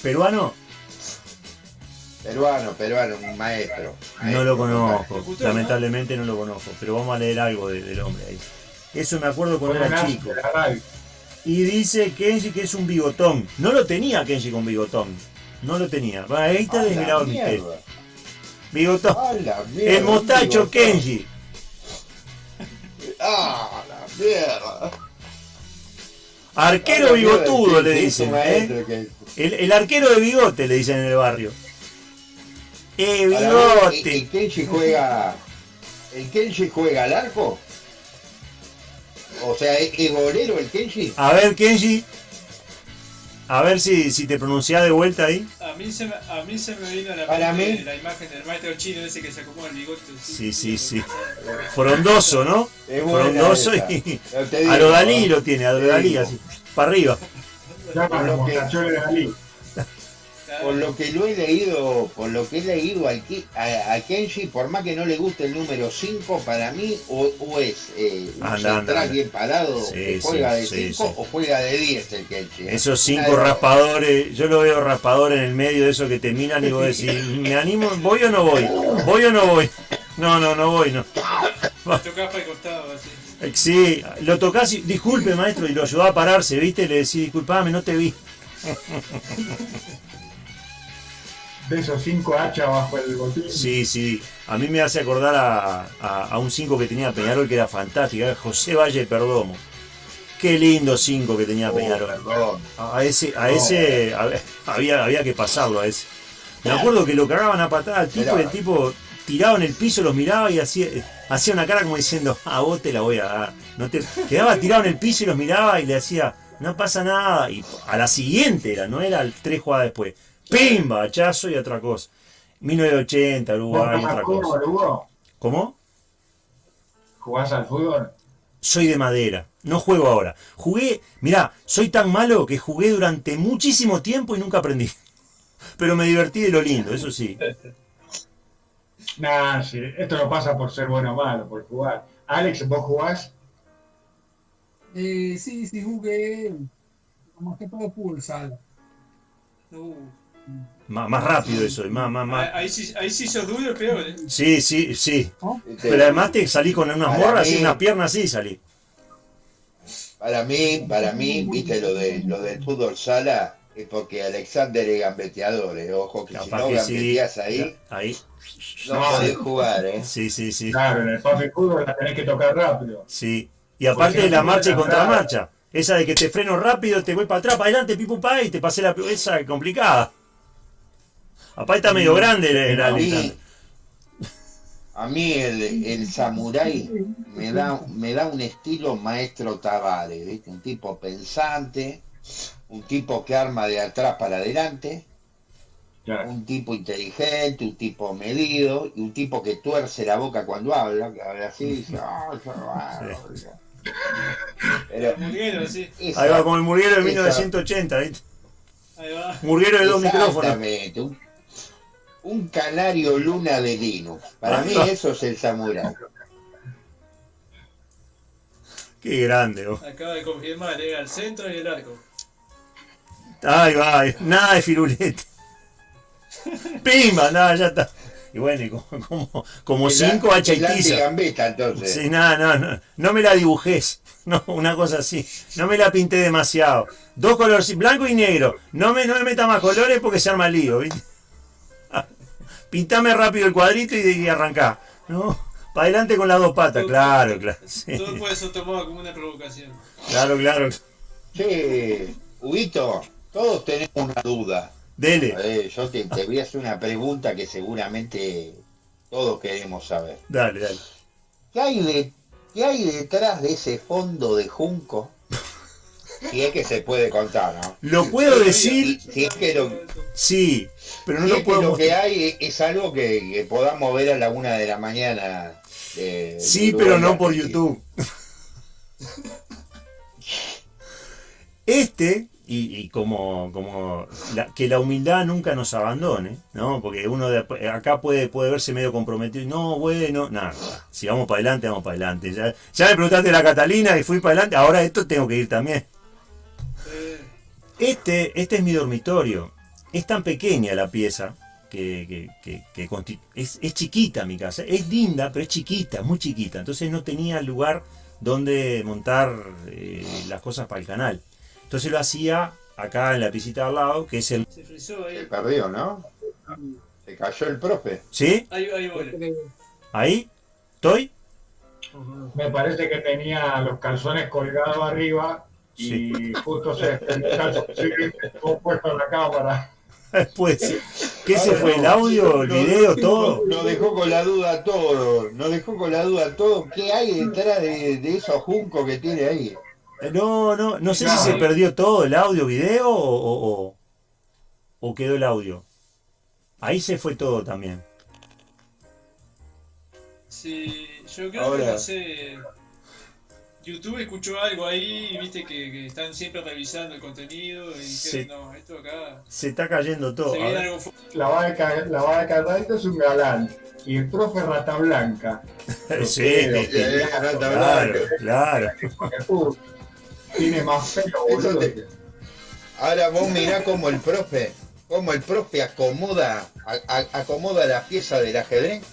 ¿Peruano? Peruano, peruano, un maestro. no lo conozco, lamentablemente no lo conozco, pero vamos a leer algo del hombre ahí. Eso me acuerdo cuando era chico. Y dice Kenji que es un bigotón. No lo tenía Kenji con bigotón. No lo tenía. ahí está desvelado el misterio. Bigotón. el mostacho Kenji. Ah, la mierda. Arquero bigotudo le dicen. ¿eh? El, el arquero de bigote le dicen en el barrio. ¡Eh, bigote! ¿El Kenji juega. ¿El Kenji juega al arco? O sea, ¿es, golero el Kenji? A ver, Kenji. A ver si, si te pronunciás de vuelta ahí. A mí se me, a mí se me vino a la, Para mí, la imagen del maestro chino ese que se acomoda el bigote. Sí, sí, sí. Frondoso, ¿no? Frondoso y. A lo Dalí lo tiene, a lo Dalí, así. Para arriba. Ya para los de Dalí por lo que lo he leído, por lo que he leído al, a, Kenji, por más que no le guste el número 5, para mí o, es eh, un central bien parado, juega de 5 o juega de 10 el Kenji. ¿eh? Esos 5 raspadores, yo lo veo raspador en el medio de eso que te miran y vos decís, ¿me animo? ¿Voy o no voy? ¿Voy o no voy? No, no, no voy, no. Lo tocás para el costado, así. Eh, sí, lo tocás y, disculpe maestro, y lo ayudó a pararse, ¿viste? Le decís, disculpame, no te vi. de esos 5 hachas bajo el botín. Sí, sí. A mí me hace acordar a, un 5 que tenía Peñarol que era fantástico, José Valle Perdomo. Qué lindo 5 que tenía oh, Peñarol. A ese, a ese había, había que pasarlo a ese. Me acuerdo que lo cagaban a patada al tipo y el tipo tiraba en el piso, los miraba y hacía, hacía una cara como diciendo, a vos te la voy a dar. No te... Quedaba tirado en el piso y los miraba y le hacía, no pasa nada. Y a la siguiente era, no era el tres jugadas después ¡Pimba! Hachazo y otra cosa. 1980, Uruguay, otra cosa. ¿Cómo? ¿Jugás al fútbol? Soy de madera. No juego ahora. Jugué, mirá, soy tan malo que jugué durante muchísimo tiempo y nunca aprendí. Pero me divertí de lo lindo, eso sí. Nah, sí. Esto no pasa por ser bueno o malo, por jugar. Alex, ¿vos jugás? Eh, sí, sí, jugué. Más que todo fútbol sal. Uh. Más, rápido eso, más, más, más. Ahí, sí, ahí sí sos duro, peor. ¿eh? Sí, sí, sí. Este, Pero además te salí con unas morras y unas piernas así salí. Para mí, para mí, viste lo de lo del fútbol sala, es porque Alexander es gambeteador, eh. ojo que si no gambeteas ahí, ahí, no, podés jugar, eh. Sí, sí, sí. Claro, en el papi fútbol la tenés que tocar rápido. Sí. Y aparte de la marcha y contramarcha. Esa de que te freno rápido, te voy para atrás, para adelante, pipu pa, y te pasé la esa complicada. Apá está medio grande el, a, mí, a mí el, el samurái me da, me da un estilo maestro Tavares, ¿viste? Un tipo pensante, un tipo que arma de atrás para adelante, un tipo inteligente, un tipo medido, y un tipo que tuerce la boca cuando habla, que habla así, y dice, oh, pero, Murguero, sí. Ahí va, como el Murguero de 1980, ¿viste? Ahí va. Murguero de dos micrófonos. Un, un canario luna de Linux. Para mí eso es el samurai. Qué grande, vos. Acaba de confirmar, llega al centro y el arco. Ay, va, nada de firulete. Pimba, nada, ya está. Y bueno, como, como, cinco hacha y tiza. Sí, nada, no, no, no me la dibujes. No, una cosa así. No me la pinté demasiado. Dos colores, blanco y negro. No me, no me meta más colores porque se arma lío, ¿viste? Pintame rápido el cuadrito y, y arrancá. ¿No? Para adelante con las dos patas, claro, claro. Todo puede ser tomado como una provocación. Claro, claro. Sí, Huguito, todos tenemos una duda. Dele. yo te, voy a hacer una pregunta que seguramente todos queremos saber. Dale, dale. ¿Qué hay, de, qué hay detrás de ese fondo de junco? Si es que se puede contar, ¿no? Lo puedo decir. Si es que lo, sí, pero no lo puedo. lo que hay es algo que, podamos ver a la una de la mañana. sí, pero no por YouTube. Este y, como, como que la humildad nunca nos abandone, ¿no? Porque uno de, acá puede, puede verse medio comprometido no, bueno, nada, si vamos para adelante, vamos para adelante. Ya, ya me preguntaste la Catalina y fui para adelante, ahora esto tengo que ir también. Este, este es mi dormitorio. Es tan pequeña la pieza que, que, es, es, chiquita mi casa. Es linda, pero es chiquita, muy chiquita. Entonces no tenía lugar donde montar eh, las cosas para el canal. Entonces lo hacía acá en la piscita al lado, que es el... Se Se perdió, ¿no? Se cayó el profe. ¿Sí? Ahí, ahí ¿Ahí? ¿Estoy? Me parece que tenía los calzones colgados arriba y justo se puesto en la cámara. Pues ¿Qué se fue? ¿El audio, el video, todo? Nos dejó con la duda todo. Nos dejó con la duda todo. ¿Qué hay detrás de, esos juncos que tiene ahí? Eh, no, no, no sé si se perdió todo, el audio, video o, o, quedó el audio. Ahí se fue todo también. Sí, yo creo que no sé. YouTube escuchó algo ahí y viste que, están siempre revisando el contenido y dijeron, no, esto acá. Se está cayendo todo. la va de, la va de es un galán. Y el profe Rata Blanca. sí, Rata Blanca. Claro. Tiene más pelo, boludo. Ahora vos mirá cómo el profe, cómo el profe acomoda, acomoda la pieza del ajedrez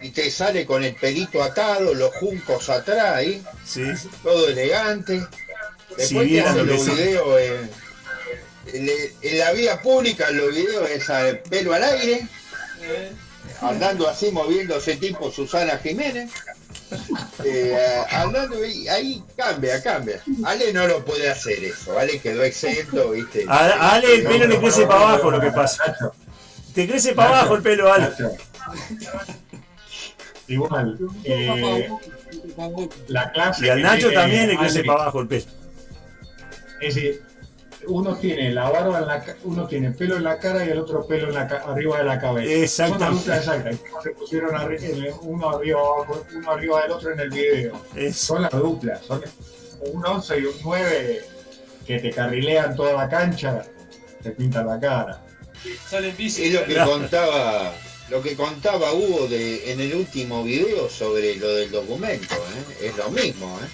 y te sale con el pelito atado, los juncos atrás ahí, todo elegante. Después hacen los videos en, la vía pública, los videos es el pelo al aire, andando así moviéndose tipo Susana Jiménez. Eh, andando ahí, ahí, cambia, cambia. Ale no lo puede hacer eso, Ale quedó exento, viste. Ale el pelo le crece para abajo lo que pasa. Te crece para abajo el pelo, Ale. Igual, eh, la clase. Y al Nacho también le crece para abajo el pelo. Es decir, uno tiene la barba en la uno tiene pelo en la cara y el otro pelo en la arriba de la cabeza. Exacto. Son dupla exacta. Se pusieron uno arriba uno arriba del otro en el video. Son las duplas. Son un 11 y un 9 que te carrilean toda la cancha, te pintan la cara. Salen bici. Es lo que contaba lo que contaba Hugo de, en el último video sobre lo del documento, ¿eh? es lo mismo. ¿eh?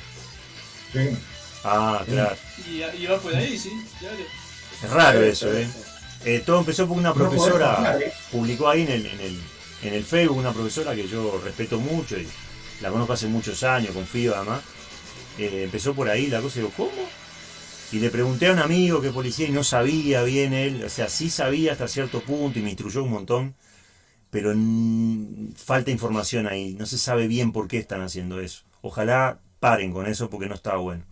Sí. Ah, claro. Y, va por ahí, sí, Es raro eso, ¿eh? ¿eh? Todo empezó porque una profesora publicó ahí en el, en, el, en el Facebook, una profesora que yo respeto mucho y la conozco hace muchos años, confío además. Eh, empezó por ahí la cosa y digo, ¿cómo? Y le pregunté a un amigo que policía y no sabía bien él, o sea, sí sabía hasta cierto punto y me instruyó un montón pero falta información ahí, no se sabe bien por qué están haciendo eso. Ojalá paren con eso porque no está bueno.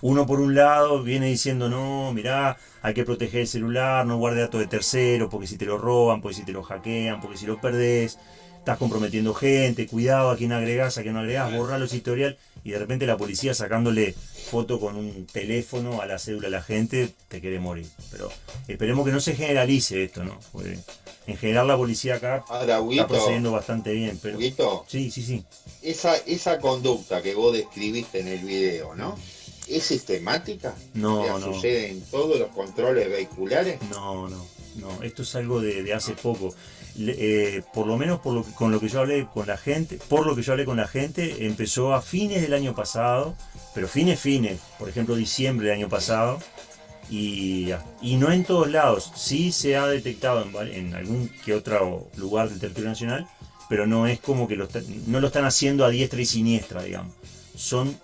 Uno por un lado viene diciendo, no, mirá, hay que proteger el celular, no guarde datos de terceros, porque si te lo roban, porque si te lo hackean, porque si lo perdés, estás comprometiendo gente, cuidado a quién agregás, a quién no agregás, borrar los historial, y de repente la policía sacándole foto con un teléfono a la cédula a la gente, te quiere morir. Pero esperemos que no se generalice esto, ¿no? en general la policía acá está procediendo bastante bien. Pero... Sí, sí, sí. Esa, esa conducta que vos describiste en el video, ¿no? ¿Es sistemática? No, no. ¿Sucede en todos los controles vehiculares? No, no, no. Esto es algo de, hace poco. Eh, por lo menos por lo, con lo que yo hablé con la gente, por lo que yo hablé con la gente, empezó a fines del año pasado, pero fines, fines, por ejemplo diciembre del año pasado, y, no en todos lados, sí se ha detectado en, algún que otro lugar del territorio nacional, pero no es como que lo no lo están haciendo a diestra y siniestra, digamos. Son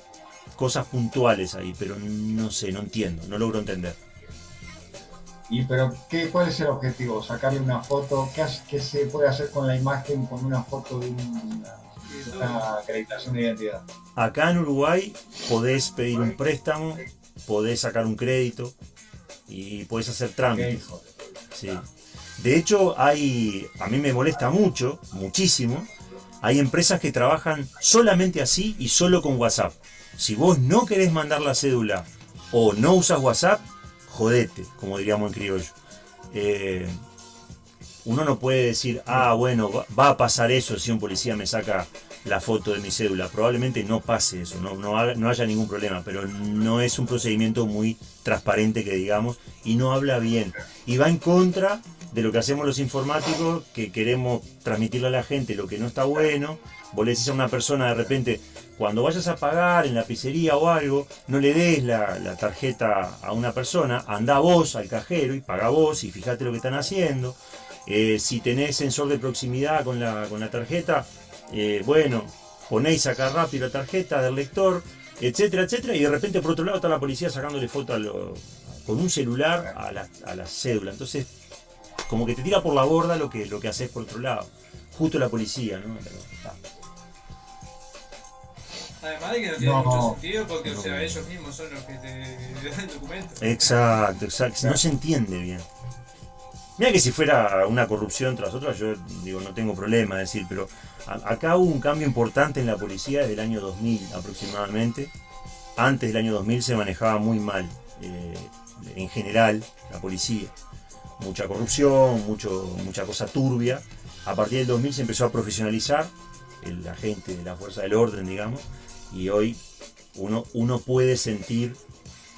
cosas puntuales ahí, pero no sé, no entiendo, no logro entender. ¿Y pero qué, cuál es el objetivo? ¿Sacarle una foto? ¿Qué, se puede hacer con la imagen con una foto de una acreditación de identidad? Acá en Uruguay podés pedir un préstamo, podés sacar un crédito, y puedes hacer trámites. Sí. De hecho, hay, a mí me molesta mucho, muchísimo, hay empresas que trabajan solamente así y solo con WhatsApp. Si vos no querés mandar la cédula o no usas WhatsApp, jodete, como diríamos en criollo. Eh, uno no puede decir, ah, bueno, va a pasar eso si un policía me saca la foto de mi cédula. Probablemente no pase eso, no, no, haya ningún problema, pero no es un procedimiento muy transparente que digamos y no habla bien. Y va en contra de lo que hacemos los informáticos, que queremos transmitirle a la gente lo que no está bueno. Vos le decís a una persona de repente, cuando vayas a pagar en la pizzería o algo, no le des la, tarjeta a una persona, anda vos al cajero y paga vos y fíjate lo que están haciendo. Eh, si tenés sensor de proximidad con la, con la tarjeta, eh, bueno, ponéis acá rápido la tarjeta del lector, etcétera, etcétera, y de repente por otro lado está la policía sacándole foto con un celular a la, cédula. Entonces, como que te tira por la borda lo que, lo que haces por otro lado. Justo la policía, ¿no? Además de que no tiene mucho sentido porque o sea, ellos mismos son los que te dan el documento. Exacto, exacto. No se entiende bien. Mira que si fuera una corrupción tras otra, yo digo, no tengo problema decir, pero acá hubo un cambio importante en la policía desde el año 2000 aproximadamente. Antes del año 2000 se manejaba muy mal, eh, en general, la policía. Mucha corrupción, mucho, mucha cosa turbia. A partir del 2000 se empezó a profesionalizar el agente de la fuerza del orden, digamos, y hoy uno, uno puede sentir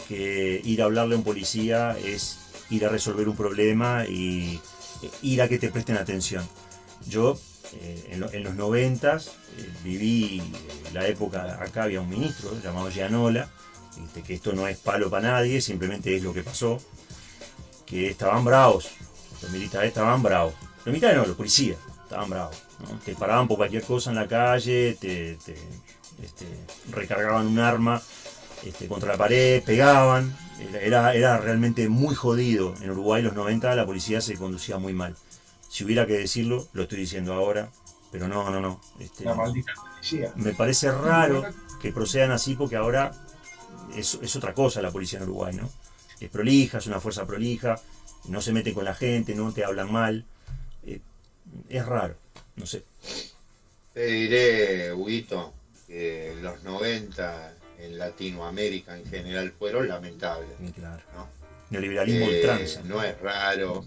que ir a hablarle a un policía es ir a resolver un problema y eh, ir a que te presten atención. Yo eh, en, los noventas eh, viví la época, acá había un ministro llamado Gianola, este, que esto no es palo para nadie, simplemente es lo que pasó, que estaban bravos, los militares estaban bravos, los militares no, los policías estaban bravos, te paraban por cualquier cosa en la calle, te, este, recargaban un arma este, contra la pared, pegaban, era, era realmente muy jodido. En Uruguay los 90 la policía se conducía muy mal. Si hubiera que decirlo, lo estoy diciendo ahora, pero no, no, no. Este, la maldita policía. Me parece raro que procedan así porque ahora es, es, otra cosa la policía en Uruguay, ¿no? Es prolija, es una fuerza prolija, no se mete con la gente, no te hablan mal. Eh, es raro, no sé. Te diré, Huguito, que los 90 en Latinoamérica en general fueron lamentables. Claro. ¿no? Neoliberalismo eh, ultranza. No es raro.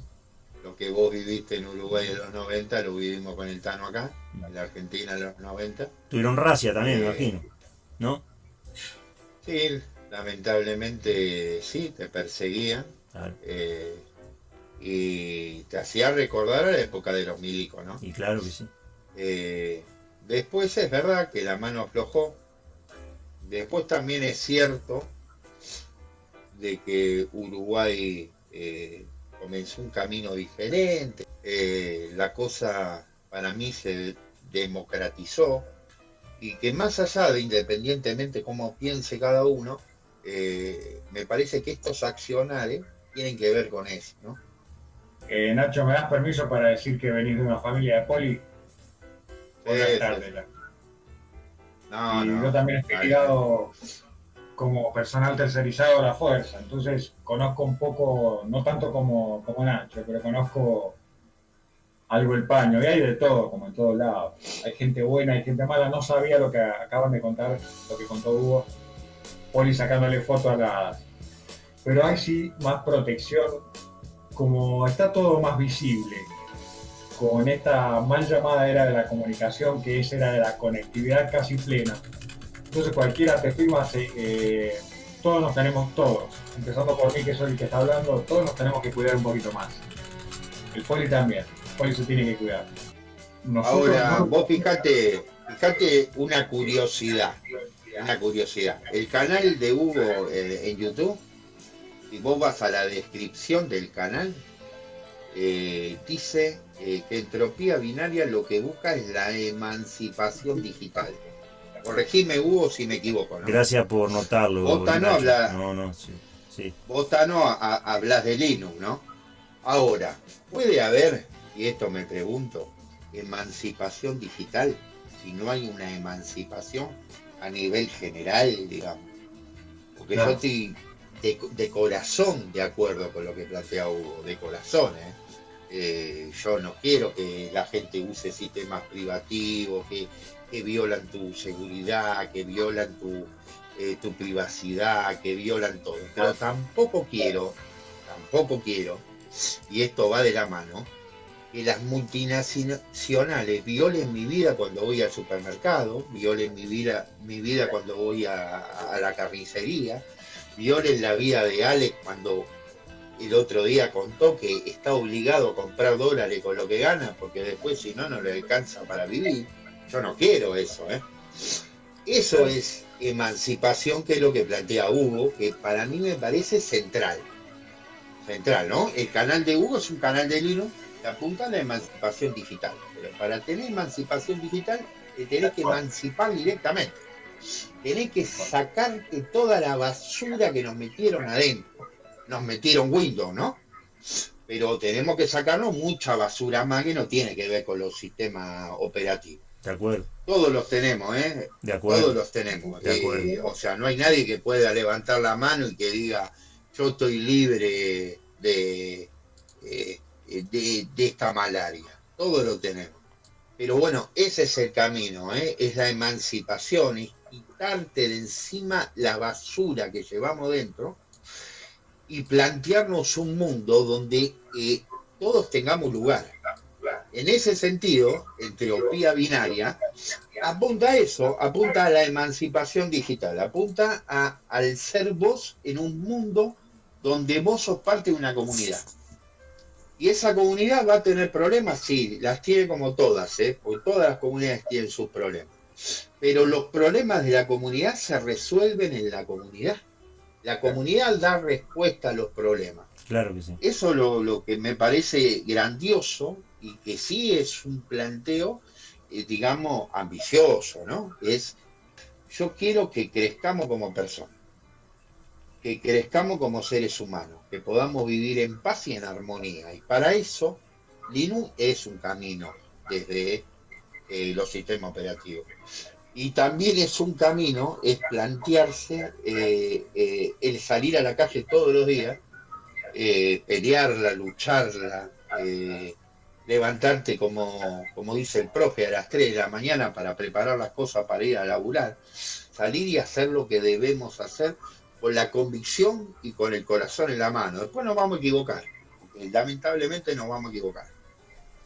Lo que vos viviste en Uruguay en los 90 lo vivimos con el Tano acá, en la Argentina en los 90. Tuvieron racia también, me eh, imagino, ¿no? Sí, lamentablemente sí, te perseguían. Eh, y te hacía recordar a la época de los milicos, ¿no? Y claro que sí. Después es verdad que la mano aflojó, Después también es cierto de que Uruguay eh, comenzó un camino diferente, eh, la cosa para mí se democratizó y que más allá de independientemente cómo piense cada uno, eh, me parece que estos accionales tienen que ver con eso. Nacho, ¿me das permiso para decir que venís de una familia de poli? Buenas tardes y yo también estoy ligado como personal tercerizado a la fuerza, entonces conozco un poco, no tanto como, como Nacho, pero conozco algo el paño, y hay de todo, como en todos lados. Hay gente buena, hay gente mala, no sabía lo que acaban de contar, lo que contó Hugo, Poli sacándole fotos a las... Pero hay sí más protección, como está todo más visible, con esta mal llamada era de la comunicación, que es era de la conectividad casi plena. Entonces cualquiera te firma, eh, todos nos tenemos, todos, empezando por mí que soy el que está hablando, todos nos tenemos que cuidar un poquito más. El poli también, el poli se tiene que cuidar. Ahora, vos fíjate, fíjate una curiosidad, una curiosidad. El canal de Hugo eh, en YouTube, si vos vas a la descripción del canal, eh, dice eh, que entropía binaria lo que busca es la emancipación digital. Corregime, Hugo, si me equivoco. Gracias por notarlo. Botano habla. No, no, sí. sí. hablas de Linux, ¿no? Ahora, ¿puede haber, y esto me pregunto, emancipación digital si no hay una emancipación a nivel general, digamos? Porque yo estoy de, de, corazón de acuerdo con lo que plantea Hugo, de corazón, ¿eh? Eh, yo no quiero que la gente use sistemas privativos que, violan tu seguridad, que violan tu, eh, tu privacidad, que violan todo. Pero tampoco quiero, tampoco quiero, y esto va de la mano, que las multinacionales violen mi vida cuando voy al supermercado, violen mi vida, mi vida cuando voy a la carnicería, violen la vida de Alex cuando el otro día contó que está obligado a comprar dólares con lo que gana, porque después si no, no le alcanza para vivir. Yo no quiero eso, ¿eh? Eso es emancipación, que es lo que plantea Hugo, que para mí me parece central. Central, ¿no? El canal de Hugo es un canal de Linux que apunta a la emancipación digital. Pero para tener emancipación digital, te tenés que emancipar directamente. Tenés que sacarte toda la basura que nos metieron adentro nos metieron Windows, ¿no? Pero tenemos que sacarnos mucha basura más que no tiene que ver con los sistemas operativos. De acuerdo. Todos los tenemos, ¿eh? De acuerdo. Todos los tenemos. De acuerdo. Eh, o sea, no hay nadie que pueda levantar la mano y que diga, yo estoy libre de, eh, de, esta malaria. Todo lo tenemos. Pero bueno, ese es el camino, ¿eh? es la emancipación, es quitarte de encima la basura que llevamos dentro y plantearnos un mundo donde eh, todos tengamos lugar. En ese sentido, entropía binaria apunta a eso, apunta a la emancipación digital, apunta al ser vos en un mundo donde vos sos parte de una comunidad. Y esa comunidad va a tener problemas, sí, las tiene como todas, ¿eh? porque todas las comunidades tienen sus problemas. Pero los problemas de la comunidad se resuelven en la comunidad. La comunidad da respuesta a los problemas. Claro que sí. Eso es lo, lo que me parece grandioso y que sí es un planteo, eh, digamos, ambicioso, ¿no? Es, yo quiero que crezcamos como personas, que crezcamos como seres humanos, que podamos vivir en paz y en armonía. Y para eso, Linux es un camino desde eh, los sistemas operativos. Y también es un camino, es plantearse eh, el salir a la calle todos los días, pelearla, lucharla, levantarte como, como dice el profe a las 3 de la mañana para preparar las cosas para ir a laburar, salir y hacer lo que debemos hacer con la convicción y con el corazón en la mano. Después nos vamos a equivocar, lamentablemente nos vamos a equivocar.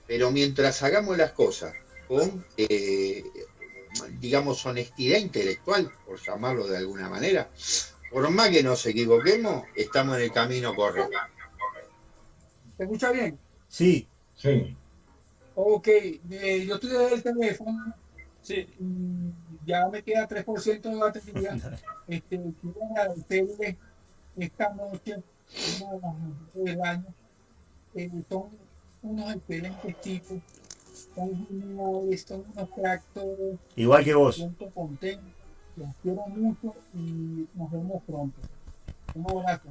Pero mientras hagamos las cosas con, eh, digamos, honestidad intelectual, por llamarlo de alguna manera, por más que nos equivoquemos, estamos en el camino correcto. ¿Te escucha bien? Sí, Sí. Ok, eh, yo estoy desde el teléfono. Sí. Mm, ya me queda 3% de batería. este, quiero agradecerles esta noche, del año. Eh, son unos excelentes tipos. Son unos, son unos tractores. Igual que vos. Contento, los quiero mucho y nos vemos pronto. Un abrazo.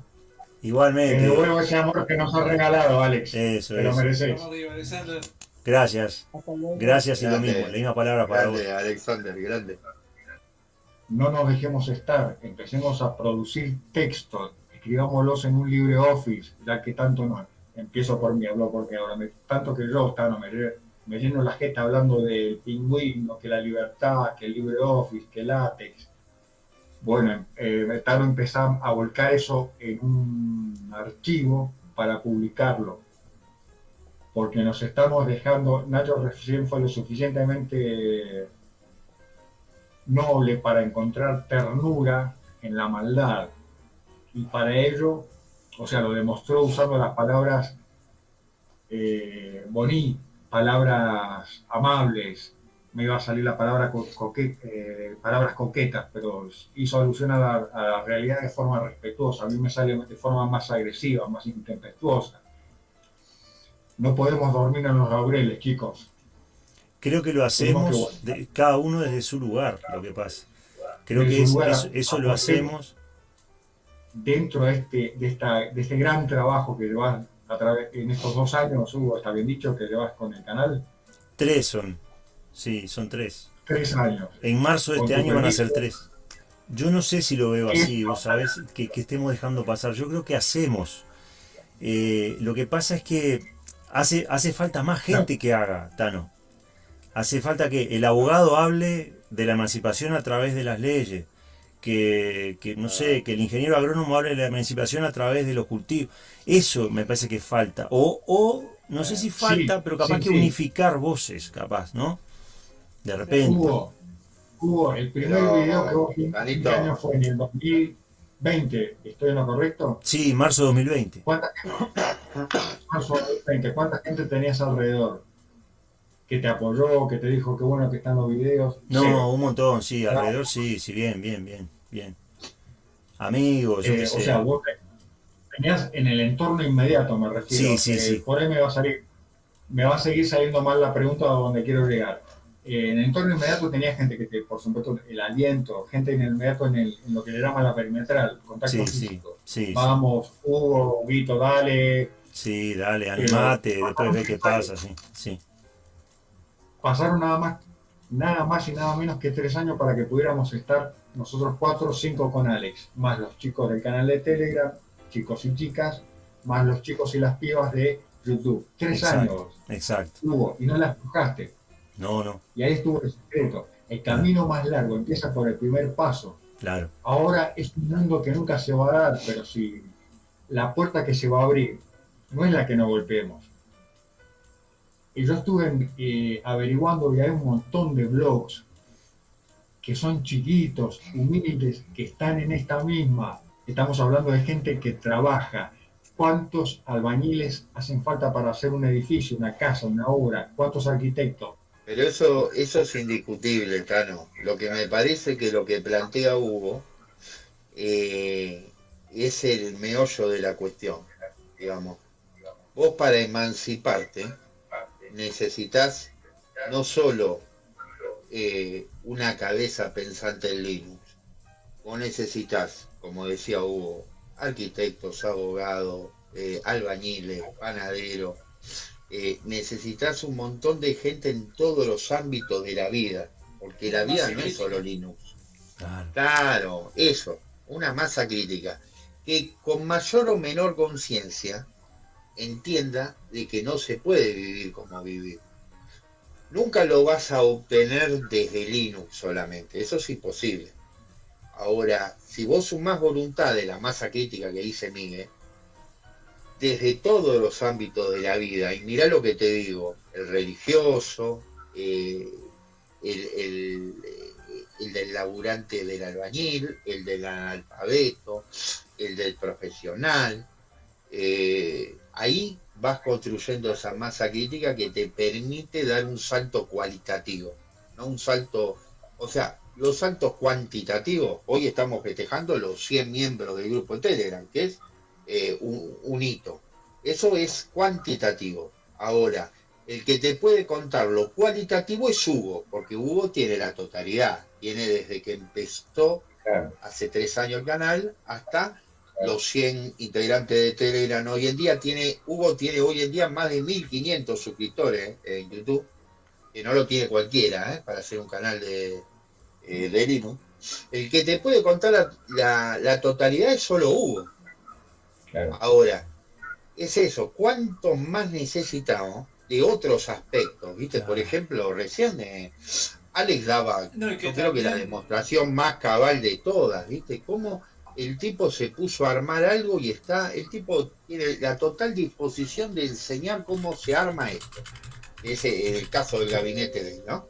Igualmente. Te devuelvo ese amor que nos ha regalado, Alex. Eso Te lo mereces. Gracias. Gracias y lo mismo. La misma palabra para vos. Alexander, grande. No nos dejemos estar. Empecemos a producir textos. Escribámoslos en un LibreOffice, ya que tanto no. Empiezo por mí, hablo porque ahora me, tanto que yo está, no, me, me lleno la jeta hablando del pingüino, que la libertad, que el LibreOffice, que látex. Bueno, eh, empezar a volcar eso en un archivo para publicarlo, porque nos estamos dejando, Nacho recién fue lo suficientemente noble para encontrar ternura en la maldad, y para ello, o sea, lo demostró usando las palabras eh, palabras amables, me iba a salir la palabra eh, palabras coquetas, pero hizo alusión a la, realidad de forma respetuosa. A mí me sale de forma más agresiva, más intempestuosa. No podemos dormir en los laureles, chicos. Creo que lo hacemos cada uno desde su lugar, lo que pasa. Creo que eso, lo hacemos. Dentro de este, de, esta, de este gran trabajo que llevas a través, en estos dos años, Hugo, está bien dicho, que llevas con el canal. Tres son. Sí, son tres. Tres años. En marzo de este año van a ser tres. Yo no sé si lo veo así, vos sabés, que, estemos dejando pasar. Yo creo que hacemos. Eh, lo que pasa es que hace, hace falta más gente que haga, Tano. Hace falta que el abogado hable de la emancipación a través de las leyes. Que, que, no sé, que el ingeniero agrónomo hable de la emancipación a través de los cultivos. Eso me parece que falta. O, o no sé si falta, pero capaz que unificar voces, capaz, ¿no? De repente. Hubo, el primer video que vos viste año fue en el 2020, ¿estoy en lo correcto? Sí, marzo de 2020. ¿Cuánta, marzo 2020, ¿cuánta gente tenías alrededor? Que te apoyó, que te dijo que bueno que están los videos. No, un montón, sí, alrededor sí, sí, bien, bien, bien, bien. Amigos, yo eh, O sea, vos tenías en el entorno inmediato, me refiero. Sí, sí, sí. Por ahí me va a salir, me va a seguir saliendo mal la pregunta a donde quiero llegar en el entorno inmediato tenía gente que, te, por supuesto, el aliento, gente en el inmediato en, el, en lo que le llama la perimetral, contacto físico. Vamos, Hugo, Huguito, dale. Sí, dale, animate, después ve qué pasa, sí, sí. Pasaron nada más, nada más y nada menos que tres años para que pudiéramos estar nosotros cuatro o cinco con Alex, más los chicos del canal de Telegram, chicos y chicas, más los chicos y las pibas de YouTube. Tres años. Exacto. Hubo, y no la buscaste. No, no. Y ahí estuvo el secreto. El camino más largo empieza por el primer paso. Claro. Ahora es un mundo que nunca se va a dar, pero si la puerta que se va a abrir no es la que no golpeemos. Y yo estuve eh, averiguando y hay un montón de blogs que son chiquitos, humildes, que están en esta misma. Estamos hablando de gente que trabaja. ¿Cuántos albañiles hacen falta para hacer un edificio, una casa, una obra? ¿Cuántos arquitectos? Pero eso, eso es indiscutible, Tano. Lo que me parece que lo que plantea Hugo eh, es el meollo de la cuestión, digamos. Vos para emanciparte necesitas no solo eh, una cabeza pensante en Linux, vos necesitas, como decía Hugo, arquitectos, abogados, eh, albañiles, panaderos, eh, necesitas un montón de gente en todos los ámbitos de la vida, porque la vida no es solo Linux. Claro. eso, una masa crítica, que con mayor o menor conciencia entienda de que no se puede vivir como vivir. Nunca lo vas a obtener desde Linux solamente, eso es imposible. Ahora, si vos sumás voluntad de la masa crítica que dice Miguel, desde todos los ámbitos de la vida. Y mira lo que te digo, el religioso, eh, el, del laburante del albañil, el del analfabeto, el del profesional. Eh, ahí vas construyendo esa masa crítica que te permite dar un salto cualitativo, no un salto, o sea, los saltos cuantitativos, hoy estamos festejando los 100 miembros del grupo Telegram, que es eh, un, hito. Eso es cuantitativo. Ahora, el que te puede contar lo cualitativo es Hugo, porque Hugo tiene la totalidad. Tiene desde que empezó hace tres años el canal hasta los 100 integrantes de Telegram hoy en día. Tiene, Hugo tiene hoy en día más de 1500 suscriptores en YouTube, que no lo tiene cualquiera ¿eh? para hacer un canal de, eh, de Linux. El que te puede contar la, la totalidad es solo Hugo. Ahora, es eso, ¿cuánto más necesitamos de otros aspectos? ¿Viste? Por ejemplo, recién eh, Alex daba, yo creo que la demostración más cabal de todas, ¿viste? Cómo el tipo se puso a armar algo y está, el tipo tiene la total disposición de enseñar cómo se arma esto. Ese es el caso del gabinete de ¿no?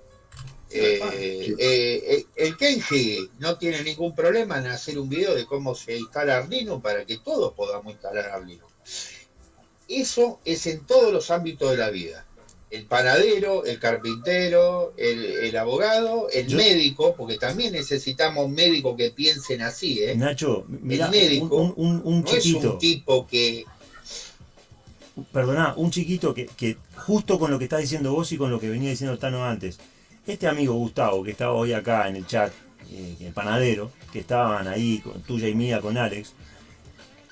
Eh, eh, eh, el Kenji no tiene ningún problema en hacer un video de cómo se instala Arduino para que todos podamos instalar Arduino. Eso es en todos los ámbitos de la vida. El panadero, el carpintero, el, abogado, el médico, porque también necesitamos médicos que piensen así. ¿eh? Nacho, el médico un, no es un tipo que perdona, un chiquito que, que, justo con lo que está diciendo vos y con lo que venía diciendo Tano antes, este amigo Gustavo, que estaba hoy acá en el chat, eh, el panadero, que estaban ahí, con, tuya y mía, con Alex,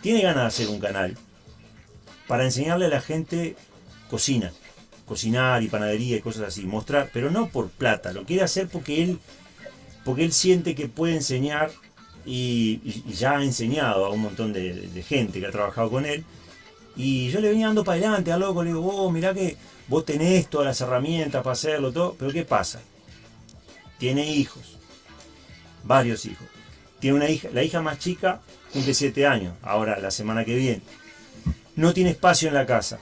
tiene ganas de hacer un canal para enseñarle a la gente cocina, cocinar y panadería y cosas así, mostrar, pero no por plata, lo quiere hacer porque él, porque él siente que puede enseñar y, ya ha enseñado a un montón de, gente que ha trabajado con él. Y yo le venía dando para adelante a loco, le digo, vos mirá que vos tenés todas las herramientas para hacerlo, todo, pero ¿qué pasa? Tiene hijos, varios hijos. Tiene una hija, la hija más chica cumple 7 años, ahora la semana que viene. No tiene espacio en la casa.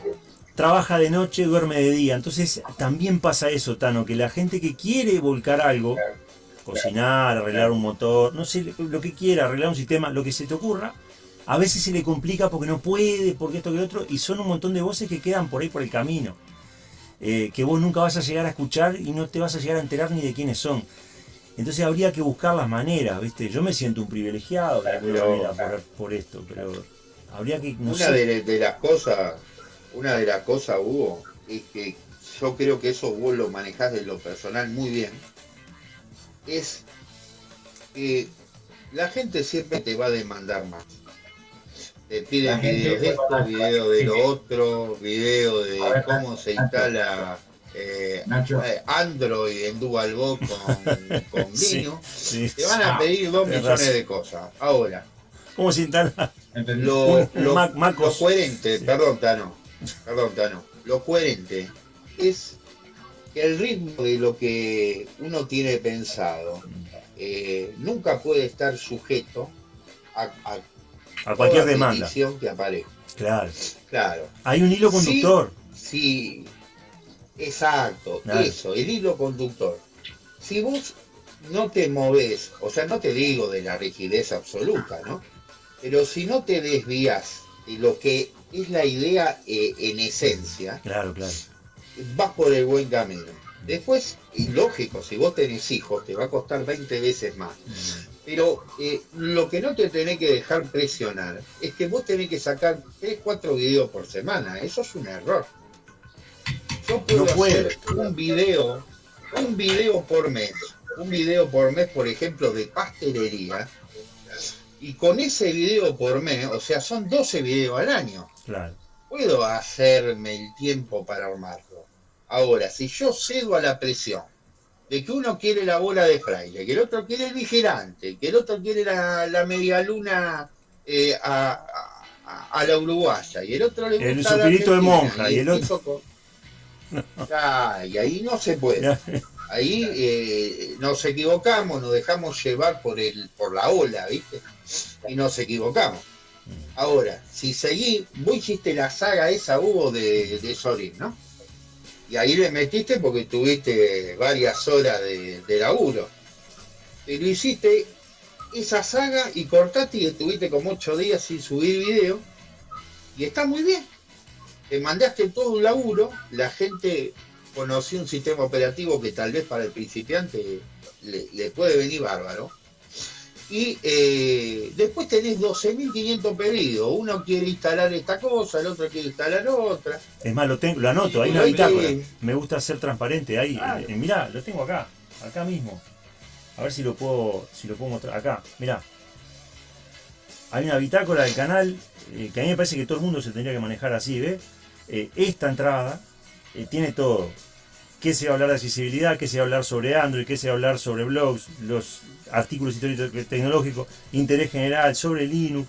Trabaja de noche, duerme de día. Entonces también pasa eso, Tano, que la gente que quiere volcar algo, cocinar, arreglar un motor, no sé, lo que quiera, arreglar un sistema, lo que se te ocurra, a veces se le complica porque no puede, porque esto que lo otro, y son un montón de voces que quedan por ahí por el camino. Eh, que vos nunca vas a llegar a escuchar y no te vas a llegar a enterar ni de quiénes son. Entonces habría que buscar las maneras, ¿viste? Yo me siento un privilegiado por, esto, pero habría que... una de, las cosas, una de las cosas, Hugo, es que yo creo que eso vos lo manejás de lo personal muy bien, es que la gente siempre te va a demandar más te piden videos de esto, videos de lo otro, video de cómo se instala eh, eh, Android en DualBox con, con Linux. te van a pedir dos millones de cosas. Ahora, ¿cómo se instala? Lo, lo, coherente, perdón, Tano. Perdón, Tano, lo coherente es que el ritmo de lo que uno tiene pensado eh, nunca puede estar sujeto a, a, cualquier demanda que aparezca. Claro. Claro. Hay un hilo conductor. Sí, exacto, eso, el hilo conductor. Si vos no te moves, o sea, no te digo de la rigidez absoluta, ¿no? Pero si no te desvías de lo que es la idea eh, en esencia, claro, claro. vas por el buen camino. Después, y lógico, si vos tenés hijos, te va a costar 20 veces más. Mm. Pero eh, lo que no te tenés que dejar presionar es que vos tenés que sacar 3, 4 videos por semana. Eso es un error. Yo puedo hacer un video, un video por mes, un video por mes, por ejemplo, de pastelería, y con ese video por mes, o sea, son 12 videos al año. Claro. Puedo hacerme el tiempo para armarlo. Ahora, si yo cedo a la presión de que uno quiere la bola de fraile, que el otro quiere el vigilante, que el otro quiere la, la media luna eh, a, a, la uruguaya, y el otro le gusta el supirito de monja, y el, otro... y ahí no se puede. Ahí eh, nos equivocamos, nos dejamos llevar por el por la ola, ¿viste? Y nos equivocamos. Ahora, si seguí, vos hiciste la saga esa, Hugo, de, de ¿no? Y ahí le metiste porque tuviste varias horas de, de laburo. Pero hiciste esa saga y cortaste y estuviste como ocho días sin subir video. Y está muy bien. Te mandaste todo un laburo, la gente conoció un sistema operativo que tal vez para el principiante le puede venir bárbaro y eh, después tenés 12.500 pedidos. Uno quiere instalar esta cosa, el otro quiere instalar otra. Es más, lo, tengo, lo anoto, ahí en Me gusta ser transparente. Ahí, eh, mirá, lo tengo acá, acá mismo. A ver si lo puedo, si lo puedo mostrar. Acá, mirá. Hay una bitácora del canal eh, que a mí me parece que todo el mundo se tendría que manejar así, ¿ves? esta entrada tiene todo qué se va a hablar de accesibilidad, qué se va a hablar sobre Android, qué se va a hablar sobre blogs, los artículos históricos tecnológicos, interés general, sobre Linux.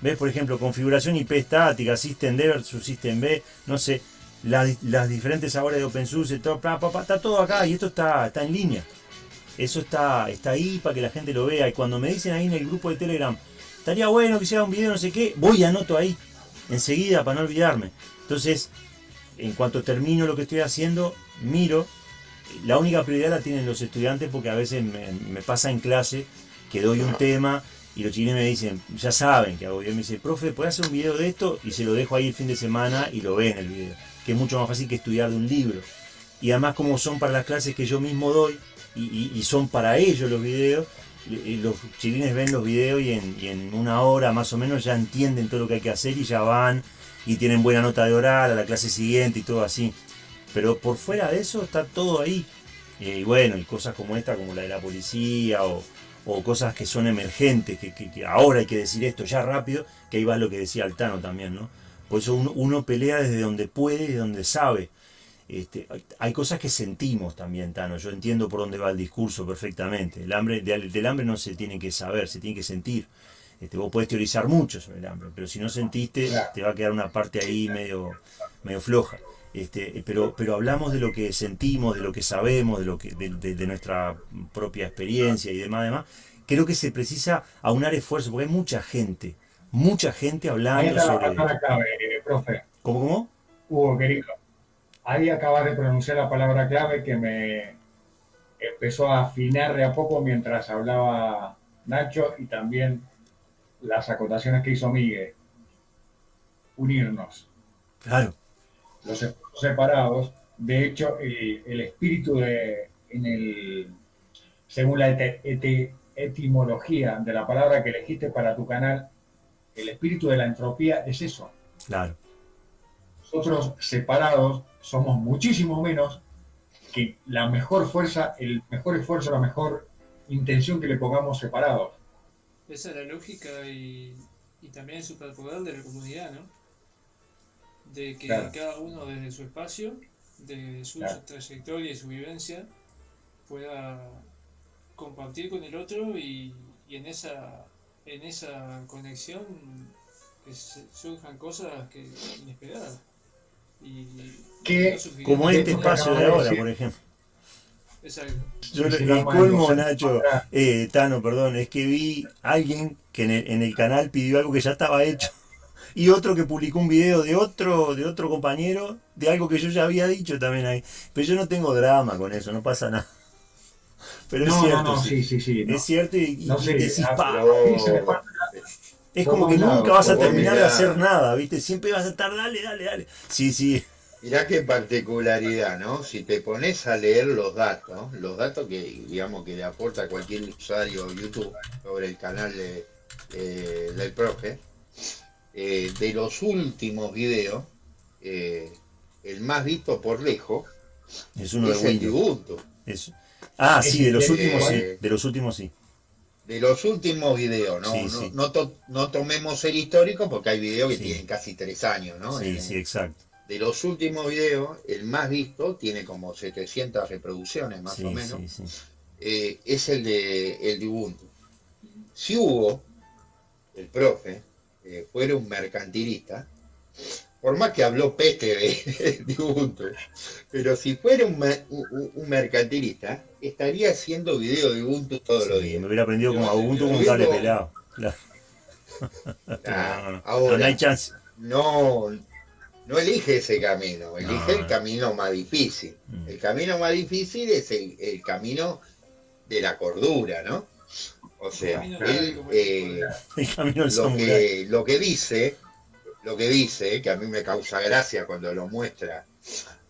¿Ves? Por ejemplo, configuración IP estática, System D System B, no sé, las, diferentes sabores de OpenSUSE, todo, está todo acá y esto está, está en línea. Eso está, está ahí para que la gente lo vea. Y cuando me dicen ahí en el grupo de Telegram, estaría bueno que sea un video, no sé qué, voy y anoto ahí, enseguida, para no olvidarme. Entonces, en cuanto termino lo que estoy haciendo, miro. La única prioridad la tienen los estudiantes porque a veces me, pasa en clase que doy un tema y los chilenos me dicen, ya saben que hago. Y me dice, profe, ¿puedes hacer un video de esto? Y se lo dejo ahí el fin de semana y lo ve en el video. Que es mucho más fácil que estudiar de un libro. Y además como son para las clases que yo mismo doy y, son para ellos los videos, los chilines ven los videos y en, y en, una hora más o menos ya entienden todo lo que hay que hacer y ya van y tienen buena nota de oral a la clase siguiente y todo así. Pero por fuera de eso está todo ahí. Y bueno, y cosas como esta, como la de la policía, o, cosas que son emergentes, que, ahora hay que decir esto ya rápido, que ahí va lo que decía Altano también, ¿no? Por eso uno, pelea desde donde puede y donde sabe. Este, hay cosas que sentimos también, Tano. Yo entiendo por dónde va el discurso perfectamente. El hambre, del, hambre no se tiene que saber, se tiene que sentir. Este, vos podés teorizar mucho sobre el hambre, pero si no sentiste, te va a quedar una parte ahí medio, medio floja. Este, pero, pero hablamos de lo que sentimos, de lo que sabemos, de, lo que, de, nuestra propia experiencia y demás, demás. Creo que se precisa aunar esfuerzo, porque hay mucha gente, mucha gente hablando sobre... La clave, eh, profe. ¿Cómo, cómo? Hugo, querido, ahí acabas de pronunciar la palabra clave que me empezó a afinar de a poco mientras hablaba Nacho y también las acotaciones que hizo Miguel. Unirnos. Claro los separados. De hecho, el, espíritu de, en el, según la etimología de la palabra que elegiste para tu canal, el espíritu de la entropía es eso. Claro. Nosotros separados somos muchísimo menos que la mejor fuerza, el mejor esfuerzo, la mejor intención que le pongamos separados. Esa es la lógica y, y también el superpoder de la comunidad, ¿no? De que cada uno desde su espacio, de su trayectoria y su vivencia, pueda compartir con el otro y, en esa en esa conexión que surjan cosas que inesperadas. como este espacio de ahora, por ejemplo. Yo le, colmo, Nacho, eh, Tano, perdón, es que vi a alguien que en el, canal pidió algo que ya estaba hecho y otro que publicó un video de otro de otro compañero de algo que yo ya había dicho también ahí. Pero yo no tengo drama con eso, no pasa nada. Pero es cierto. sí, sí, sí, es cierto y, no Es como que nunca vas a terminar de hacer nada, ¿viste? Siempre vas a estar, dale, dale, dale. Sí, sí. Mirá qué particularidad, ¿no? Si te pones a leer los datos, los datos que digamos que le aporta cualquier usuario YouTube sobre el canal de, del profe, eh, de los últimos videos, eh, el más visto por lejos es uno de el Ubuntu. Ah, sí, de los últimos sí, de los últimos sí. De los últimos videos, ¿no? no, no, tomemos el histórico porque hay videos que tienen casi tres años, ¿no? Sí, sí, exacto de los últimos videos, el más visto, tiene como 700 reproducciones más o menos, eh, es el de, el de Ubuntu. Si Hugo, el profe, eh, fuera un mercantilista, por más que habló peste de, Ubuntu, pero si fuera un, mercantilista, estaría haciendo video de Ubuntu todos los días. Me hubiera aprendido como a Ubuntu como un cable pelado. Claro. ahora, no hay chance. No, no elige ese camino, elige el camino más difícil. Mm. El camino más difícil es el, camino de la cordura, ¿no? O sea, él, eh, lo, que, lo que dice, lo que dice, que a mí me causa gracia cuando lo muestra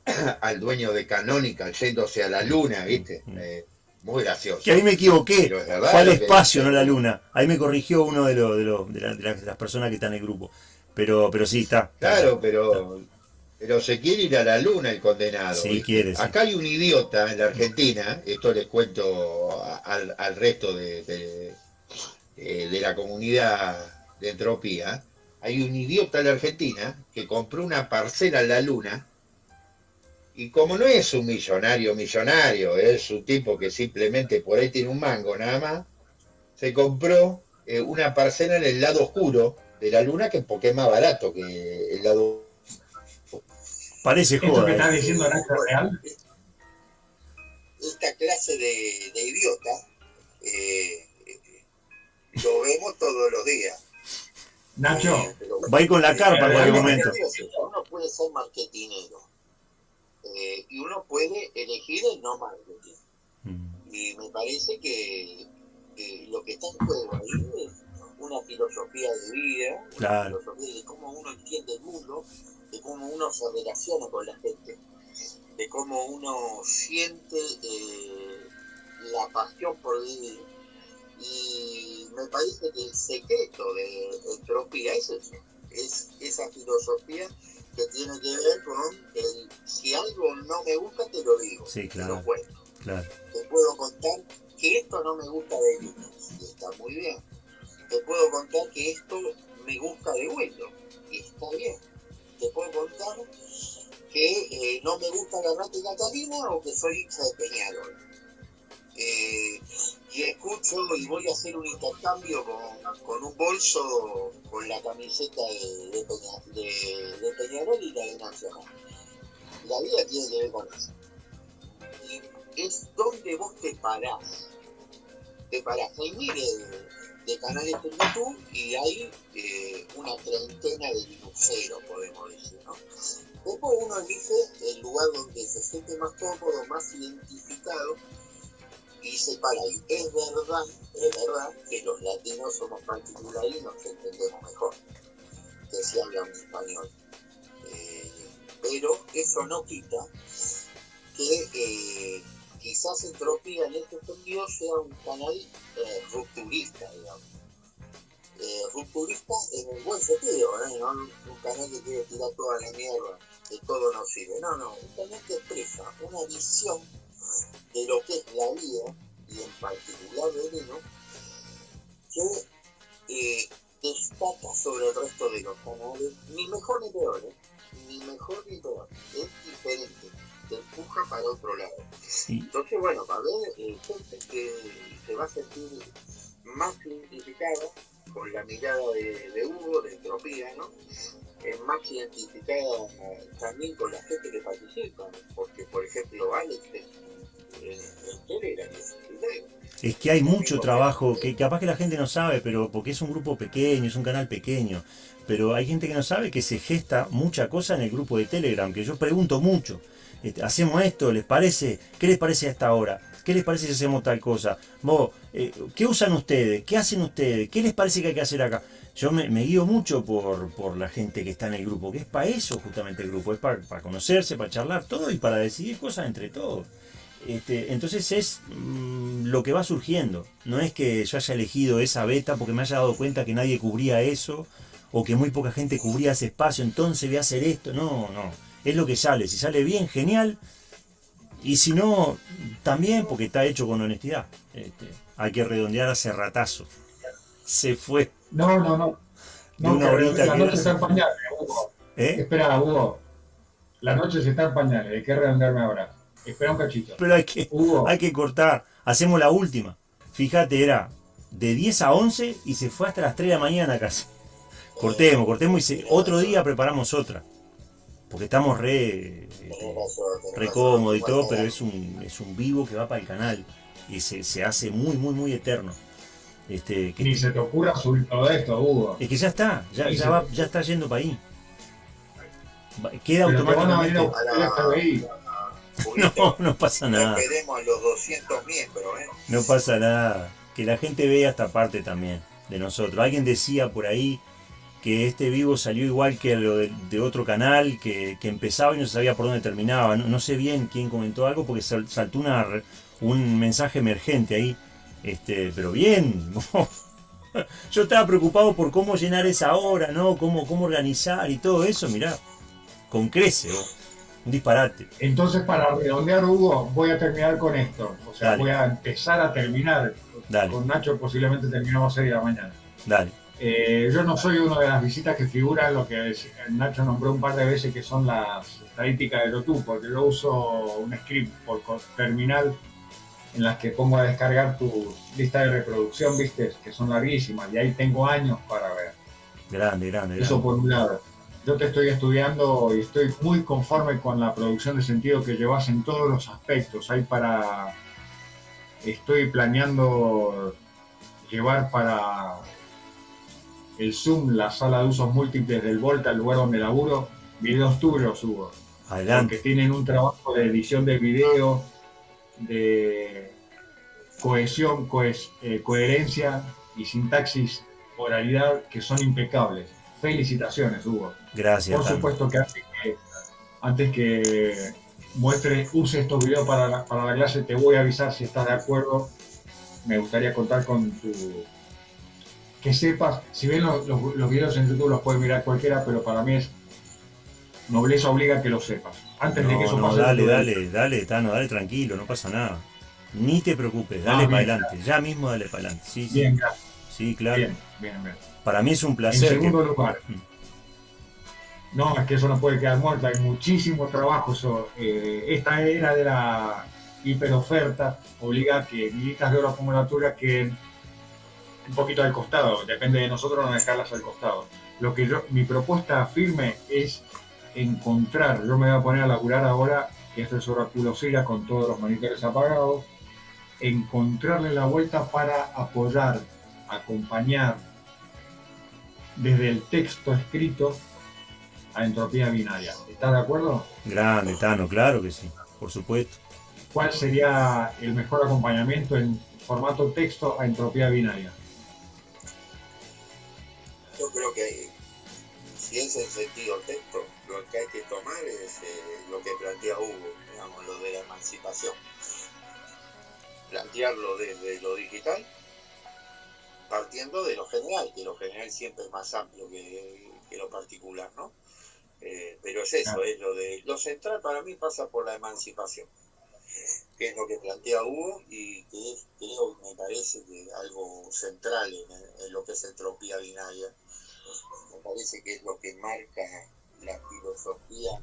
al dueño de Canonical yéndose a la luna, ¿viste? Eh, muy gracioso. Que ahí me equivoqué. Fue al espacio, no a la luna. Ahí me corrigió uno de, los de, de las personas que están en el grupo. Pero, pero sí, está. Claro, pero, pero se quiere ir a la luna el condenado. Sí, quiere. Acá hay un idiota en la Argentina, esto les cuento al, al resto de, de, eh, de, la comunidad de entropía. Hay un idiota en la Argentina que compró una parcela en la luna y como no es un millonario millonario, es un tipo que simplemente por ahí tiene un mango nada más, se compró eh, una parcela en el lado oscuro de la luna que porque es más barato que el lado. Parece joda. que está diciendo Real? Esta clase de, de idiota eh, lo vemos todos los días. Nacho. Eh, Va a ir con la carpa en cualquier momento. Uno puede ser marketinero eh, y uno puede elegir el no marketing. Mm. Y me parece que, que, lo que está en juego ahí es una filosofía de vida, una filosofía de cómo uno entiende el mundo, de cómo uno se relaciona con la gente, de cómo uno siente eh, la pasión por vivir. Y me parece que el secreto de entropía es eso, es esa filosofía que tiene que ver con el si algo no me gusta te lo digo, sí, claro, te puedo contar que esto no me gusta de mí, y está muy bien te puedo contar que esto me gusta de vuelo y está bien. Te puedo contar que eh, no me gusta la rata Catalina o que soy hincha de Peñarol. Eh, y escucho y voy a hacer un intercambio con, un bolso con la camiseta de, de, Peñarol y la de Nacional. La vida tiene que ver con eso. Y es donde vos te parás. Te parás. Y mire, de canales de YouTube y hay eh, una treintena de linuxeros, podemos decir, ¿no? Después uno elige el lugar donde se siente más cómodo, más identificado y se para ahí. Es verdad, es verdad que los latinos somos particulares y nos entendemos mejor que si hablan español. Eh, pero eso no quita que eh, quizás Entropía en este sentido sea un canal eh, rupturista, digamos. Eh, rupturista en el buen sentido, ¿eh? no un canal que quiere tirar toda la mierda, que todo nos sirve. No, no, un canal que expresa una visión de lo que es la vida, y en particular de Lino, que eh, destaca sobre el resto de los canales, ni mejor ni peor, ¿eh? ni mejor ni peor, es diferente te empuja para otro lado. Entonces, bueno, va a haber eh, gente que se va a sentir más identificada con la mirada de, Hugo, de entropía, ¿no? Es más identificada también con la gente que participa, porque por ejemplo Alex en Telegram es que hay mucho trabajo que capaz que la gente no sabe, pero porque es un grupo pequeño, es un canal pequeño, pero hay gente que no sabe que se gesta mucha cosa en el grupo de Telegram, que yo pregunto mucho. Este, hacemos esto, ¿les parece? ¿Qué les parece a esta hora? ¿Qué les parece si hacemos tal cosa? Vos, eh, ¿qué usan ustedes? ¿Qué hacen ustedes? ¿Qué les parece que hay que hacer acá? Yo me, guío mucho por, por, la gente que está en el grupo, que es para eso justamente el grupo, es para, para conocerse, para charlar todo y para decidir cosas entre todos. Este, entonces es mm, lo que va surgiendo. No es que yo haya elegido esa beta porque me haya dado cuenta que nadie cubría eso o que muy poca gente cubría ese espacio, entonces voy a hacer esto. No, no. Es lo que sale. Si sale bien, genial. Y si no, también porque está hecho con honestidad. Este, hay que redondear hace ratazo. Se fue. No, no, no. no la noche está en pañales, Hugo. ¿Eh? Espera, Hugo. La noche se está en pañales. Hay que redondearme ahora. Espera un cachito. Pero hay que, hay que cortar. Hacemos la última. Fíjate, era de 10 a 11 y se fue hasta las 3 de la mañana casi. Cortemos, cortemos y otro día preparamos otra. Porque estamos re, este, re cómodo y todo, pero es un, es un vivo que va para el canal. Y se, se hace muy, muy, muy eterno. Este, Ni se te ocurra subir todo esto, Hugo. Es que ya está, ya, ya, va, ya está yendo para ahí. Queda automáticamente. No, no pasa nada. a los 200 miembros, ¿eh? No pasa nada. Que la gente vea esta parte también de nosotros. Alguien decía por ahí que este vivo salió igual que lo de, otro canal, que, empezaba y no se sabía por dónde terminaba. No, sé bien quién comentó algo porque saltó una, un mensaje emergente ahí. Este, pero bien. Yo estaba preocupado por cómo llenar esa hora, ¿no? Cómo, cómo organizar y todo eso, mirá. Con crece, un disparate. Entonces, para redondear, Hugo, voy a terminar con esto. O sea, voy a empezar a terminar. Con Nacho posiblemente terminamos a 6 de la mañana. Dale. Eh, yo no soy una de las visitas que figura en lo que Nacho nombró un par de veces, que son las estadísticas de YouTube, porque yo uso un script por terminal en las que pongo a descargar tu lista de reproducción, viste, que son larguísimas, y ahí tengo años para ver. Grande, grande. Eso por un lado yo te estoy estudiando y estoy muy conforme con la producción de sentido que llevas en todos los aspectos. Hay para. Estoy planeando llevar para el Zoom, la sala de usos múltiples del Volta, el lugar donde laburo, videos tuyos, Hugo. Adelante. Tienen un trabajo de edición de video, de cohesión, eh, coherencia y sintaxis, oralidad, que son impecables. Felicitaciones, Hugo. Gracias. Por supuesto que antes que, muestre, use estos videos para la, para la clase, te voy a avisar si estás de acuerdo. Me gustaría contar con tu... Que sepas, si bien los, los, videos en YouTube los puede mirar cualquiera, pero para mí es nobleza obliga que lo sepas. Antes de que eso no, Dale, dale, dale, Tano, dale tranquilo, no pasa nada. Ni te preocupes, dale ah, para adelante. Ya mismo dale para adelante. Sí, bien, gracias. Sí, claro. Bien, bien, bien. Para mí es un placer. En segundo lugar, mm. no, es que eso no puede quedar muerto, hay muchísimo trabajo. Eh, esta era de la hiperoferta obliga a que militas de oro acumulatura queden un poquito al costado, depende de nosotros no dejarlas al costado. Lo que yo, mi propuesta firme es encontrar, yo me voy a poner a laburar ahora, que esto es oráculo Sira con todos los monitores apagados, encontrarle la vuelta para apoyar, acompañar, desde el texto escrito a entropía binaria. ¿Estás de acuerdo? Grande, Tano, claro que sí, por supuesto. ¿Cuál sería el mejor acompañamiento en formato texto a entropía binaria? Yo creo que si es en sentido texto, lo que hay que tomar es eh, lo que plantea Hugo, digamos, lo de la emancipación. Plantearlo desde lo digital partiendo de lo general, que lo general siempre es más amplio que, lo particular, ¿no? Eh, pero es eso, es lo de lo central para mí pasa por la emancipación, que es lo que plantea Hugo y que es, creo, me parece que algo central en, lo que es entropía binaria. Me parece que es lo que marca la filosofía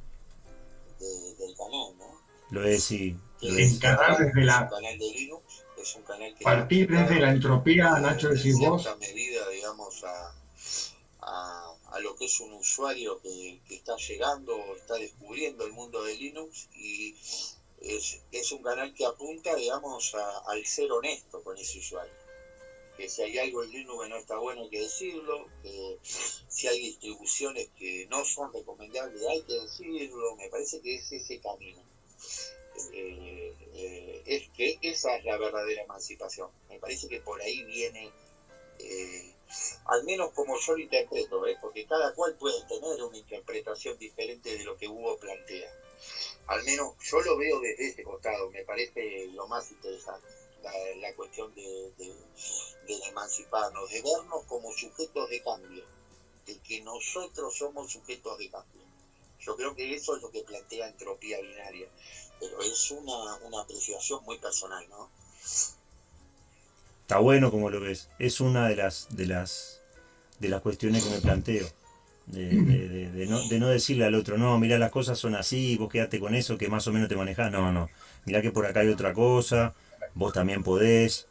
del canal, ¿no? Lo es, sí. encarar desde la... canal de Linux es un canal que... Partir desde la entropía, Nacho, decís vos. medida, digamos, a, a lo que es un usuario que, está llegando o está descubriendo el mundo de Linux y es, un canal que apunta, digamos, al ser honesto con ese usuario. Que si hay algo en Linux que no está bueno hay que decirlo, que si hay distribuciones que no son recomendables hay que decirlo, me parece que es ese camino. Eh, eh, es que esa es la verdadera emancipación. Me parece que por ahí viene eh, al menos como yo lo interpreto, porque cada cual puede tener una interpretación diferente de lo que Hugo plantea. Al menos yo lo veo desde ese costado, me parece lo más interesante, la, cuestión de, emanciparnos, de vernos como sujetos de cambio, de que nosotros somos sujetos de cambio. Yo creo que eso es lo que plantea entropía binaria, pero es una, una apreciación muy personal, ¿no? Está bueno como lo ves. Es una de las, de las, de las cuestiones que me planteo. De, no, decirle al otro, no, mira, las cosas son así, vos quedate con eso que más o menos te manejás. No, no. Mira que por acá hay otra cosa, vos también podés,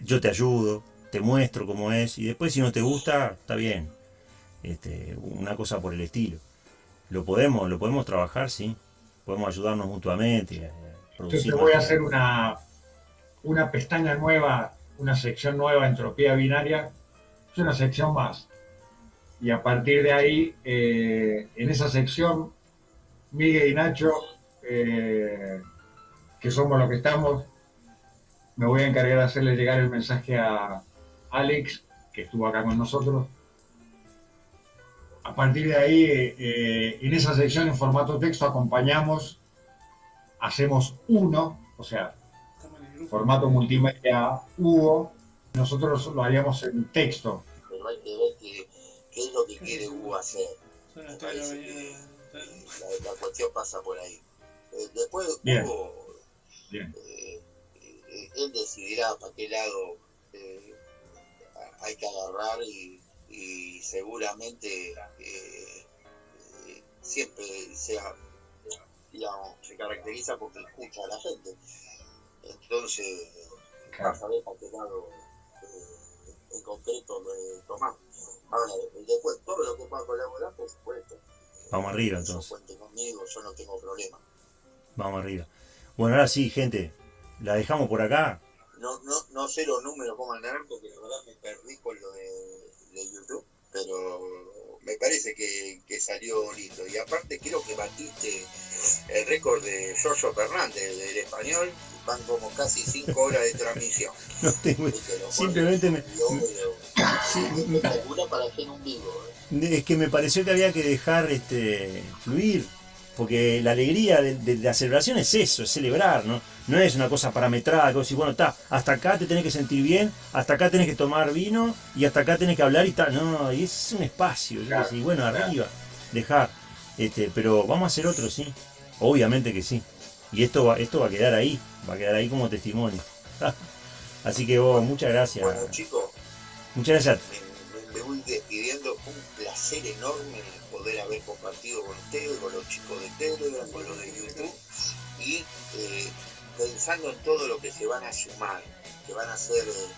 yo te ayudo, te muestro cómo es, y después si no te gusta, está bien. Este, una cosa por el estilo. Lo podemos, lo podemos trabajar, sí. Podemos ayudarnos mutuamente. Eh, Yo te voy a hacer una, una pestaña nueva una sección nueva, entropía binaria, es una sección más. Y a partir de ahí, eh, en esa sección, Miguel y Nacho, eh, que somos los que estamos, me voy a encargar de hacerle llegar el mensaje a Alex, que estuvo acá con nosotros. A partir de ahí, eh, en esa sección en formato texto acompañamos, hacemos uno, o sea, formato multimedia Hugo, nosotros lo haríamos en texto. Pero hay que ver qué, es lo que quiere Hugo hacer. la, cuestión pasa por ahí. Eh, después Hugo, eh, eh, él decidirá para qué lado hay que agarrar y, y seguramente siempre sea, digamos, se caracteriza porque escucha a la gente. Entonces, claro. a ver para qué lado eh, en concreto lo tomamos. Ahora, después, todo lo que pueda colaborar, por supuesto. Vamos arriba, entonces. Cuente conmigo, yo no tengo problema. Vamos arriba. Bueno, ahora sí, gente, la dejamos por acá. No, no, no sé los números cómo andarán, porque la verdad me perdí con lo de, de YouTube, pero me parece que, que, salió lindo. Y aparte creo que batiste el récord de Giorgio Fernández del español van como casi 5 horas de transmisión. No tengo, simplemente me, para hacer un vivo. ¿eh? Es que me pareció que había que dejar este fluir, porque la alegría de, la celebración es eso, es celebrar, ¿no? No es una cosa parametrada, que bueno, está, hasta acá te tenés que sentir bien, hasta acá tenés que tomar vino y hasta acá tenés que hablar y tal. No, y es un espacio, y bueno, arriba, dejar. Este, pero vamos a hacer otro, sí. Obviamente que sí. Y esto va, esto va a quedar ahí, va a quedar ahí como testimonio. Así que vos, muchas gracias. Bueno, chicos, muchas gracias. Despidiendo. Fue un placer enorme poder haber compartido con ustedes, con los chicos de Telegram, con los de YouTube. Y eh, pensando en todo lo que se van a sumar, que van a ser eh,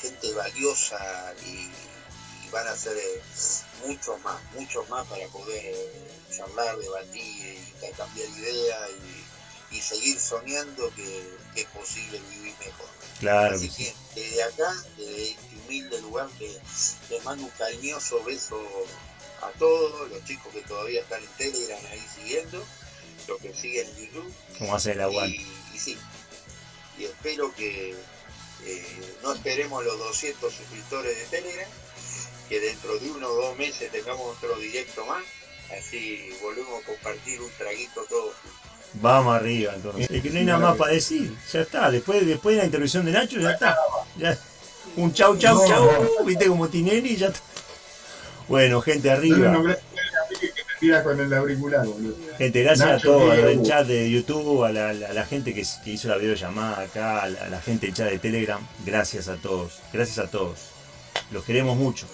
gente valiosa y, van a ser eh, muchos más, muchos más para poder charlar, debatir, intercambiar ideas y y seguir soñando que, es posible vivir mejor. Claro. Así que desde acá, desde este humilde lugar, les, mando un cariñoso beso a todos, los chicos que todavía están en Telegram ahí siguiendo, los que siguen en YouTube. ¿Cómo hace el agua? Y, sí, y espero que eh, no esperemos los 200 suscriptores de Telegram, que dentro de uno o dos meses tengamos otro directo más, así volvemos a compartir un traguito todos Vamos arriba, entonces. Es que no hay nada más para decir. Ya está. Después, después de la intervención de Nacho, ya está. Ya. Un chau, chau, chau. Viste como Tinelli ya. Bueno, gente, arriba. Gente, gracias a todos, al chat de YouTube, a la, gente que, hizo la videollamada acá, a la, gente del chat de Telegram. Gracias a todos. Gracias a todos. Los queremos mucho.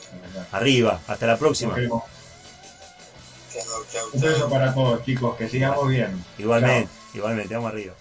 Arriba. Hasta la próxima. Un beso para todos, chicos. Que sigamos bien. Igualmente, igualmente. Vamos arriba.